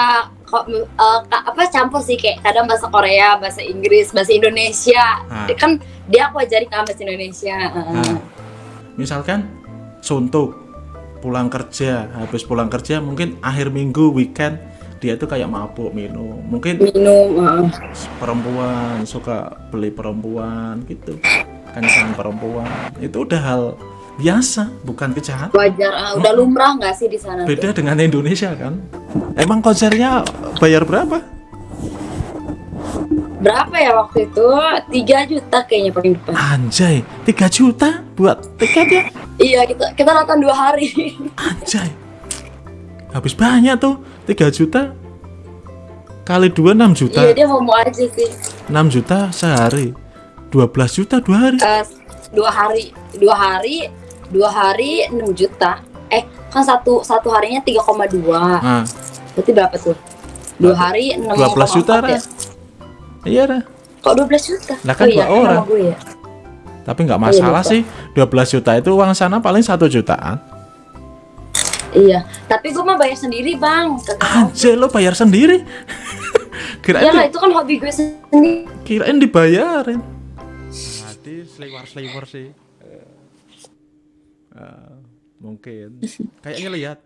kok ka- apa campur sih kayak kadang bahasa Korea, bahasa Inggris, bahasa Indonesia. Ah. Kan dia aku ajarin kan bahasa Indonesia. Nah, misalkan suntuk pulang kerja habis pulang kerja mungkin akhir minggu weekend dia tuh kayak mabuk minum mungkin Minum. eh. perempuan suka beli perempuan gitu kencang perempuan itu udah hal biasa bukan kejahatan wajar ah, udah lumrah nggak sih di sana tuh? beda dengan Indonesia kan? Emang konsernya bayar berapa? Berapa ya waktu itu? 3 juta kayaknya paling depan. Anjay 3 juta buat tiket ya? Iya kita kita nonton dua hari. Anjay. Habis banyak tuh 3 juta kali 2 6 juta. Iya dia mau mau aja sih. 6 juta sehari. 12 juta dua hari. Eh, dua hari. Dua hari dua hari 6 juta. Eh kan satu satu harinya 3,2 nah, berarti berapa tuh? Dua hari 6,4 12 juta ya? Iya Ra. kok 12 juta? Lah kan oh, iya, dua orang. nama gue ya? Tapi nggak masalah lupa. sih. 12 juta itu uang sana paling satu jutaan. Iya tapi gue mah bayar sendiri bang. Anjay lo bayar sendiri? Kirain ya lah di- itu kan hobi gue sendiri. Kirain dibayarin. Berarti seliwar seliwar sih Eh, mungkin. Kayaknya lihat.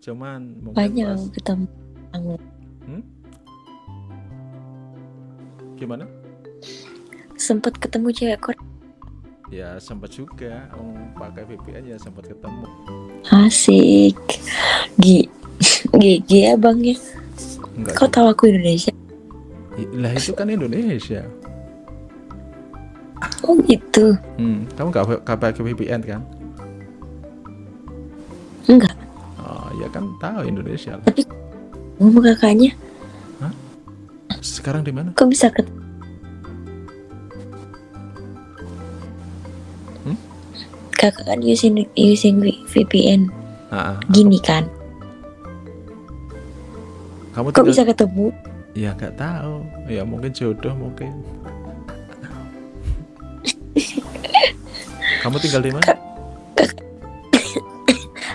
Cuman mungkin banyak pas- ketemu. Hmm? gimana? Sempet ketemu cewek Korea ya sempat juga. Om pakai VPN ya sempat ketemu. Asik. Gi GG ya bang ya? Enggak kau tahu aku Indonesia? Lah itu kan Indonesia. Oh gitu. Hmm, kamu nggak pakai VPN kan enggak. Oh ya kan tahu Indonesia. Lah. tapi ngomong kakaknya? Sekarang di mana? Kok bisa ket Hmm? kakak kan using using VPN Ah, ah. gini kan? Kamu kok bisa ketemu? Ya nggak tahu. Ya mungkin jodoh mungkin. Kamu tinggal di mana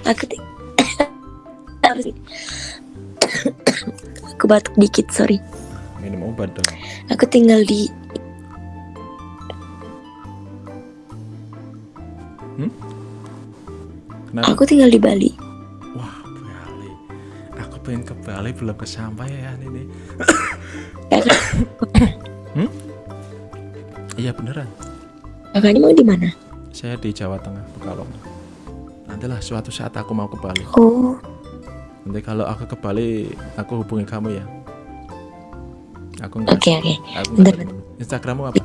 aku Harus- aku batuk dikit sorry. Minum obat dong. Aku tinggal di kenapa? Aku tinggal di Bali. Wah Bali. Aku pengen ke Bali belum kesampaian ini. Kakak Hmm? iya beneran. Kakaknya mau di mana? Saya di Jawa Tengah Pekalongan nantilah suatu saat aku mau ke Bali. Oh. Nanti kalau aku ke Bali aku hubungi kamu ya. Aku nggak oke oke. aku Bentar, nggak Instagrammu apa?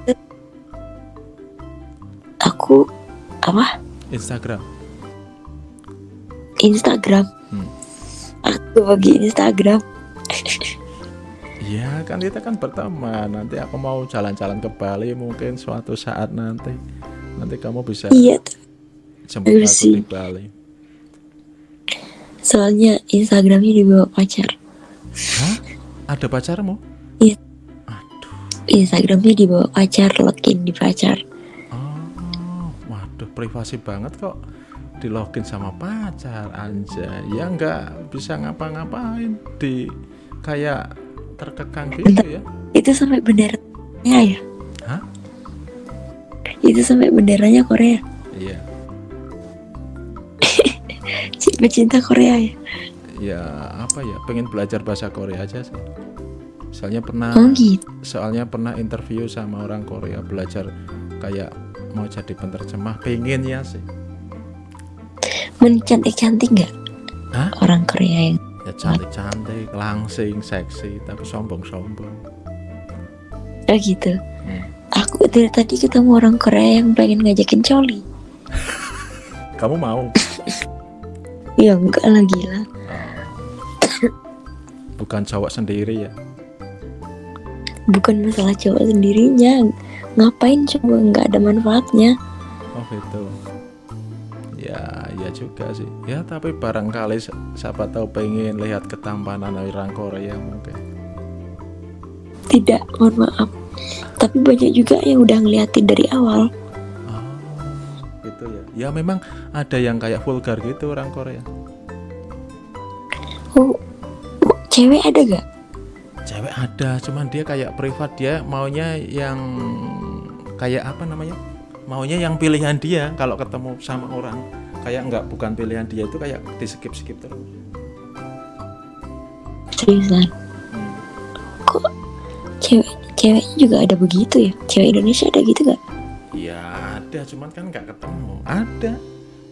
Aku apa? Instagram. Instagram. Hmm. aku bagi Instagram. Iya kan kita kan berteman. Nanti aku mau jalan-jalan ke Bali mungkin suatu saat nanti. Nanti kamu bisa iya tuh. Iya aku di Bali. Soalnya Instagramnya dibawa pacar. Hah? ada pacarmu? Instagramnya dibawa pacar login di pacar. Oh, waduh privasi banget kok di login sama pacar anjay. Ya nggak bisa ngapa-ngapain di kayak terkekang gitu ya. Itu sampai benderanya ya? Hah? itu sampai benderanya Korea. iya pecinta Korea ya? Ya apa ya? Pengen belajar bahasa Korea aja sih. Soalnya pernah oh gitu. soalnya pernah interview sama orang Korea belajar kayak mau jadi penerjemah. Pengen ya sih. Men cantik cantik nggak? Hah? orang Korea yang ya cantik-cantik langsing seksi tapi sombong-sombong. Oh gitu. Hmm. aku dari tadi ketemu orang Korea yang pengen ngajakin coli. Kamu mau ya enggak lah gila. Bukan cowok sendiri ya? Bukan masalah cowok sendirinya. Ngapain coba? Nggak ada manfaatnya. Oh gitu. Ya, ya juga sih. Ya tapi barangkali si- siapa tahu pengen lihat ketampanan orang Korea mungkin. tidak mohon maaf. Tapi banyak juga yang udah ngeliatin dari awal ya. Memang ada yang kayak vulgar gitu orang Korea. oh cewek ada gak Cewek ada, cuman dia kayak privat dia maunya yang kayak apa namanya? Maunya yang pilihan dia kalau ketemu sama orang kayak nggak bukan pilihan dia itu kayak di skip skip terus. seriusan kok cewek ceweknya juga ada begitu ya cewek Indonesia ada gitu gak Ya ada, cuman kan nggak ketemu. Ada.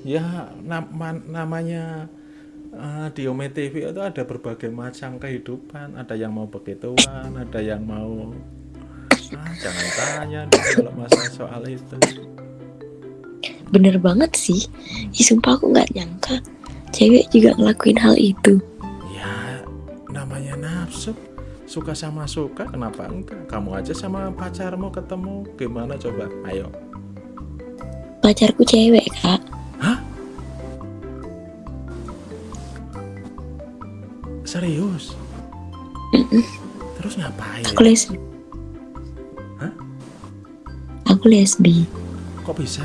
Ya nama, namanya eh, di Ome TV itu ada berbagai macam kehidupan. Ada yang mau begituan, ada yang mau ah, jangan tanya kalau masalah soal itu. bener banget sih Ih, sumpah aku nggak nyangka cewek juga ngelakuin hal itu Ya namanya nafsu. Suka sama suka, kenapa enggak? Kamu aja sama pacarmu ketemu, gimana coba? Ayo. Pacarku cewek kak Serius? Terus ngapain? aku lesbi Hah? aku lesbi Kok bisa?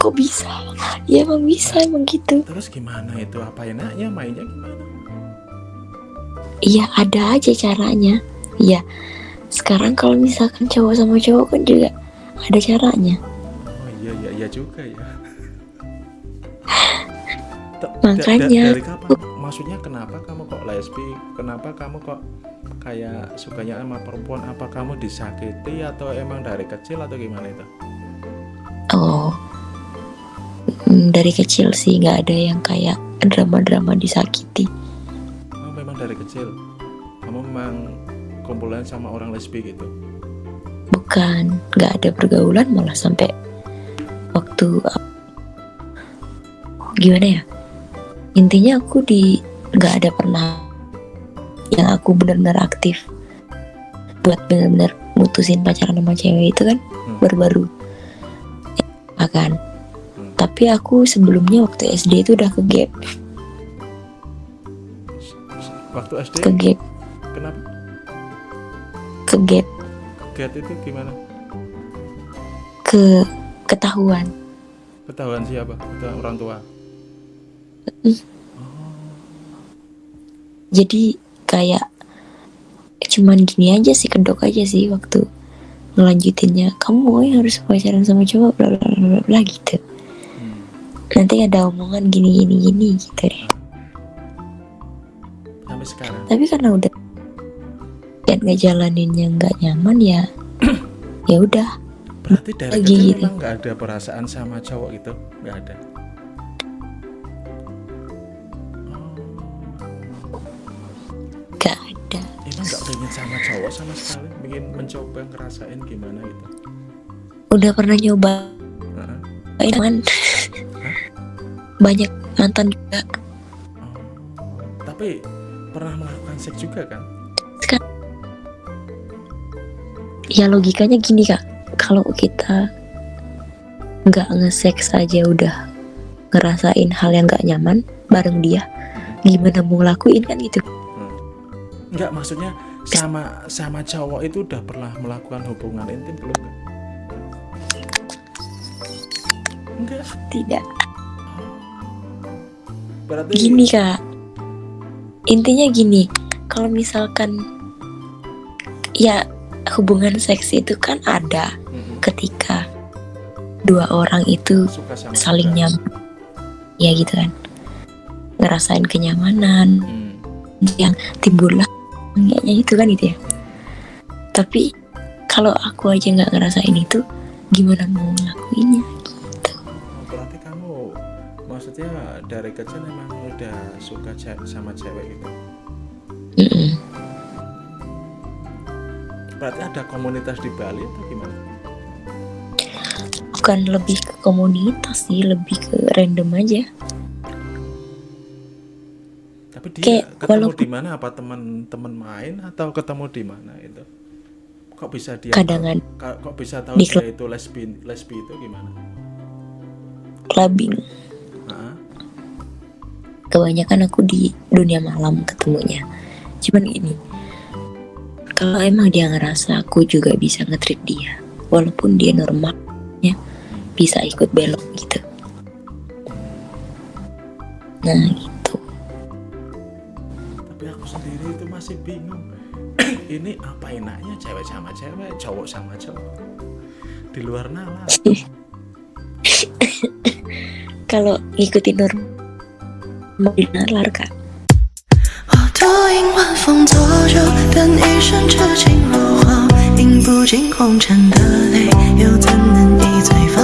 kok bisa ya emang bisa emang gitu Terus gimana itu? Apa enaknya? Mainnya gimana? iya ada aja caranya iya sekarang kalau misalkan cowok sama cowok kan juga ada caranya juga ya. Makanya. da- da- dari kapan? Maksudnya kenapa kamu kok lesbi? Kenapa kamu kok kayak sukanya sama perempuan? Apa kamu disakiti atau emang dari kecil atau gimana itu? oh mm, dari kecil sih nggak ada yang kayak drama-drama disakiti Oh memang dari kecil. Kamu memang kumpulan sama orang lesbi gitu. bukan nggak ada pergaulan malah sampai waktu gimana ya intinya aku di nggak ada pernah yang aku benar-benar aktif buat benar-benar mutusin pacaran sama cewek itu kan baru-baru. Akan tapi aku sebelumnya waktu SD itu udah ke gap. Waktu SD ke gap. Kenapa? ke gap. Get itu gimana? ke ketahuan. Ketahuan siapa? Ketahuan orang tua. jadi kayak cuman gini aja sih kedok aja sih waktu ngelanjutinnya. Kamu yang harus pacaran sama cowok bla bla bla bla, gitu. Nanti ada omongan gini gini gini gitu deh. Sampai sekarang. tapi karena udah kan ngejalaninnya nggak nyaman ya ya udah Berarti dari Lagi kecil gitu. memang nggak ada perasaan sama cowok gitu? Nggak ada. nggak ada Emang nggak pengen sama cowok sama sekali? Pengen mencoba ngerasain gimana gitu? udah pernah nyoba Heeh. cuman banyak mantan juga Tapi pernah melakukan seks juga kan? ya logikanya gini kak kalau kita nggak nge-seks aja udah ngerasain hal yang nggak nyaman bareng dia gimana mau lakuin kan gitu? Enggak, maksudnya sama sama cowok itu udah pernah melakukan hubungan intim belum? Kan? Enggak. tidak Berarti gini kak. Intinya gini kalau misalkan ya hubungan seks itu kan ada ketika dua orang itu saling nyaman ya gitu kan ngerasain kenyamanan yang timbullah kayaknya itu kan gitu ya tapi kalau aku aja nggak ngerasain itu gimana mau ngelakuinnya Oh, berarti kamu maksudnya dari kecil memang udah suka sama cewek gitu. Mm-mm. Berarti ada komunitas di Bali atau gimana? Bukan lebih ke komunitas sih lebih ke random aja Tapi dia Kayak ketemu walaupun- di mana? Apa teman-teman main atau ketemu di mana itu? Kok bisa dia Kadangan. tahu- kok bisa tahu Di dia itu lesbi lesbi itu gimana? clubbing Hah? kebanyakan aku di dunia malam ketemunya cuman gini kalau emang dia ngerasa aku juga bisa nge-treat dia walaupun dia normal ya bisa ikut belok gitu nah gitu Tapi aku sendiri itu masih bingung. Ini apa enaknya cewek sama cewek, cowok sama cowok? Di luar nalar. kalau ngikutin normal mau dinalar kak 我独饮晚风作酒，等一身痴情落花，饮不尽红尘的泪，又 Giây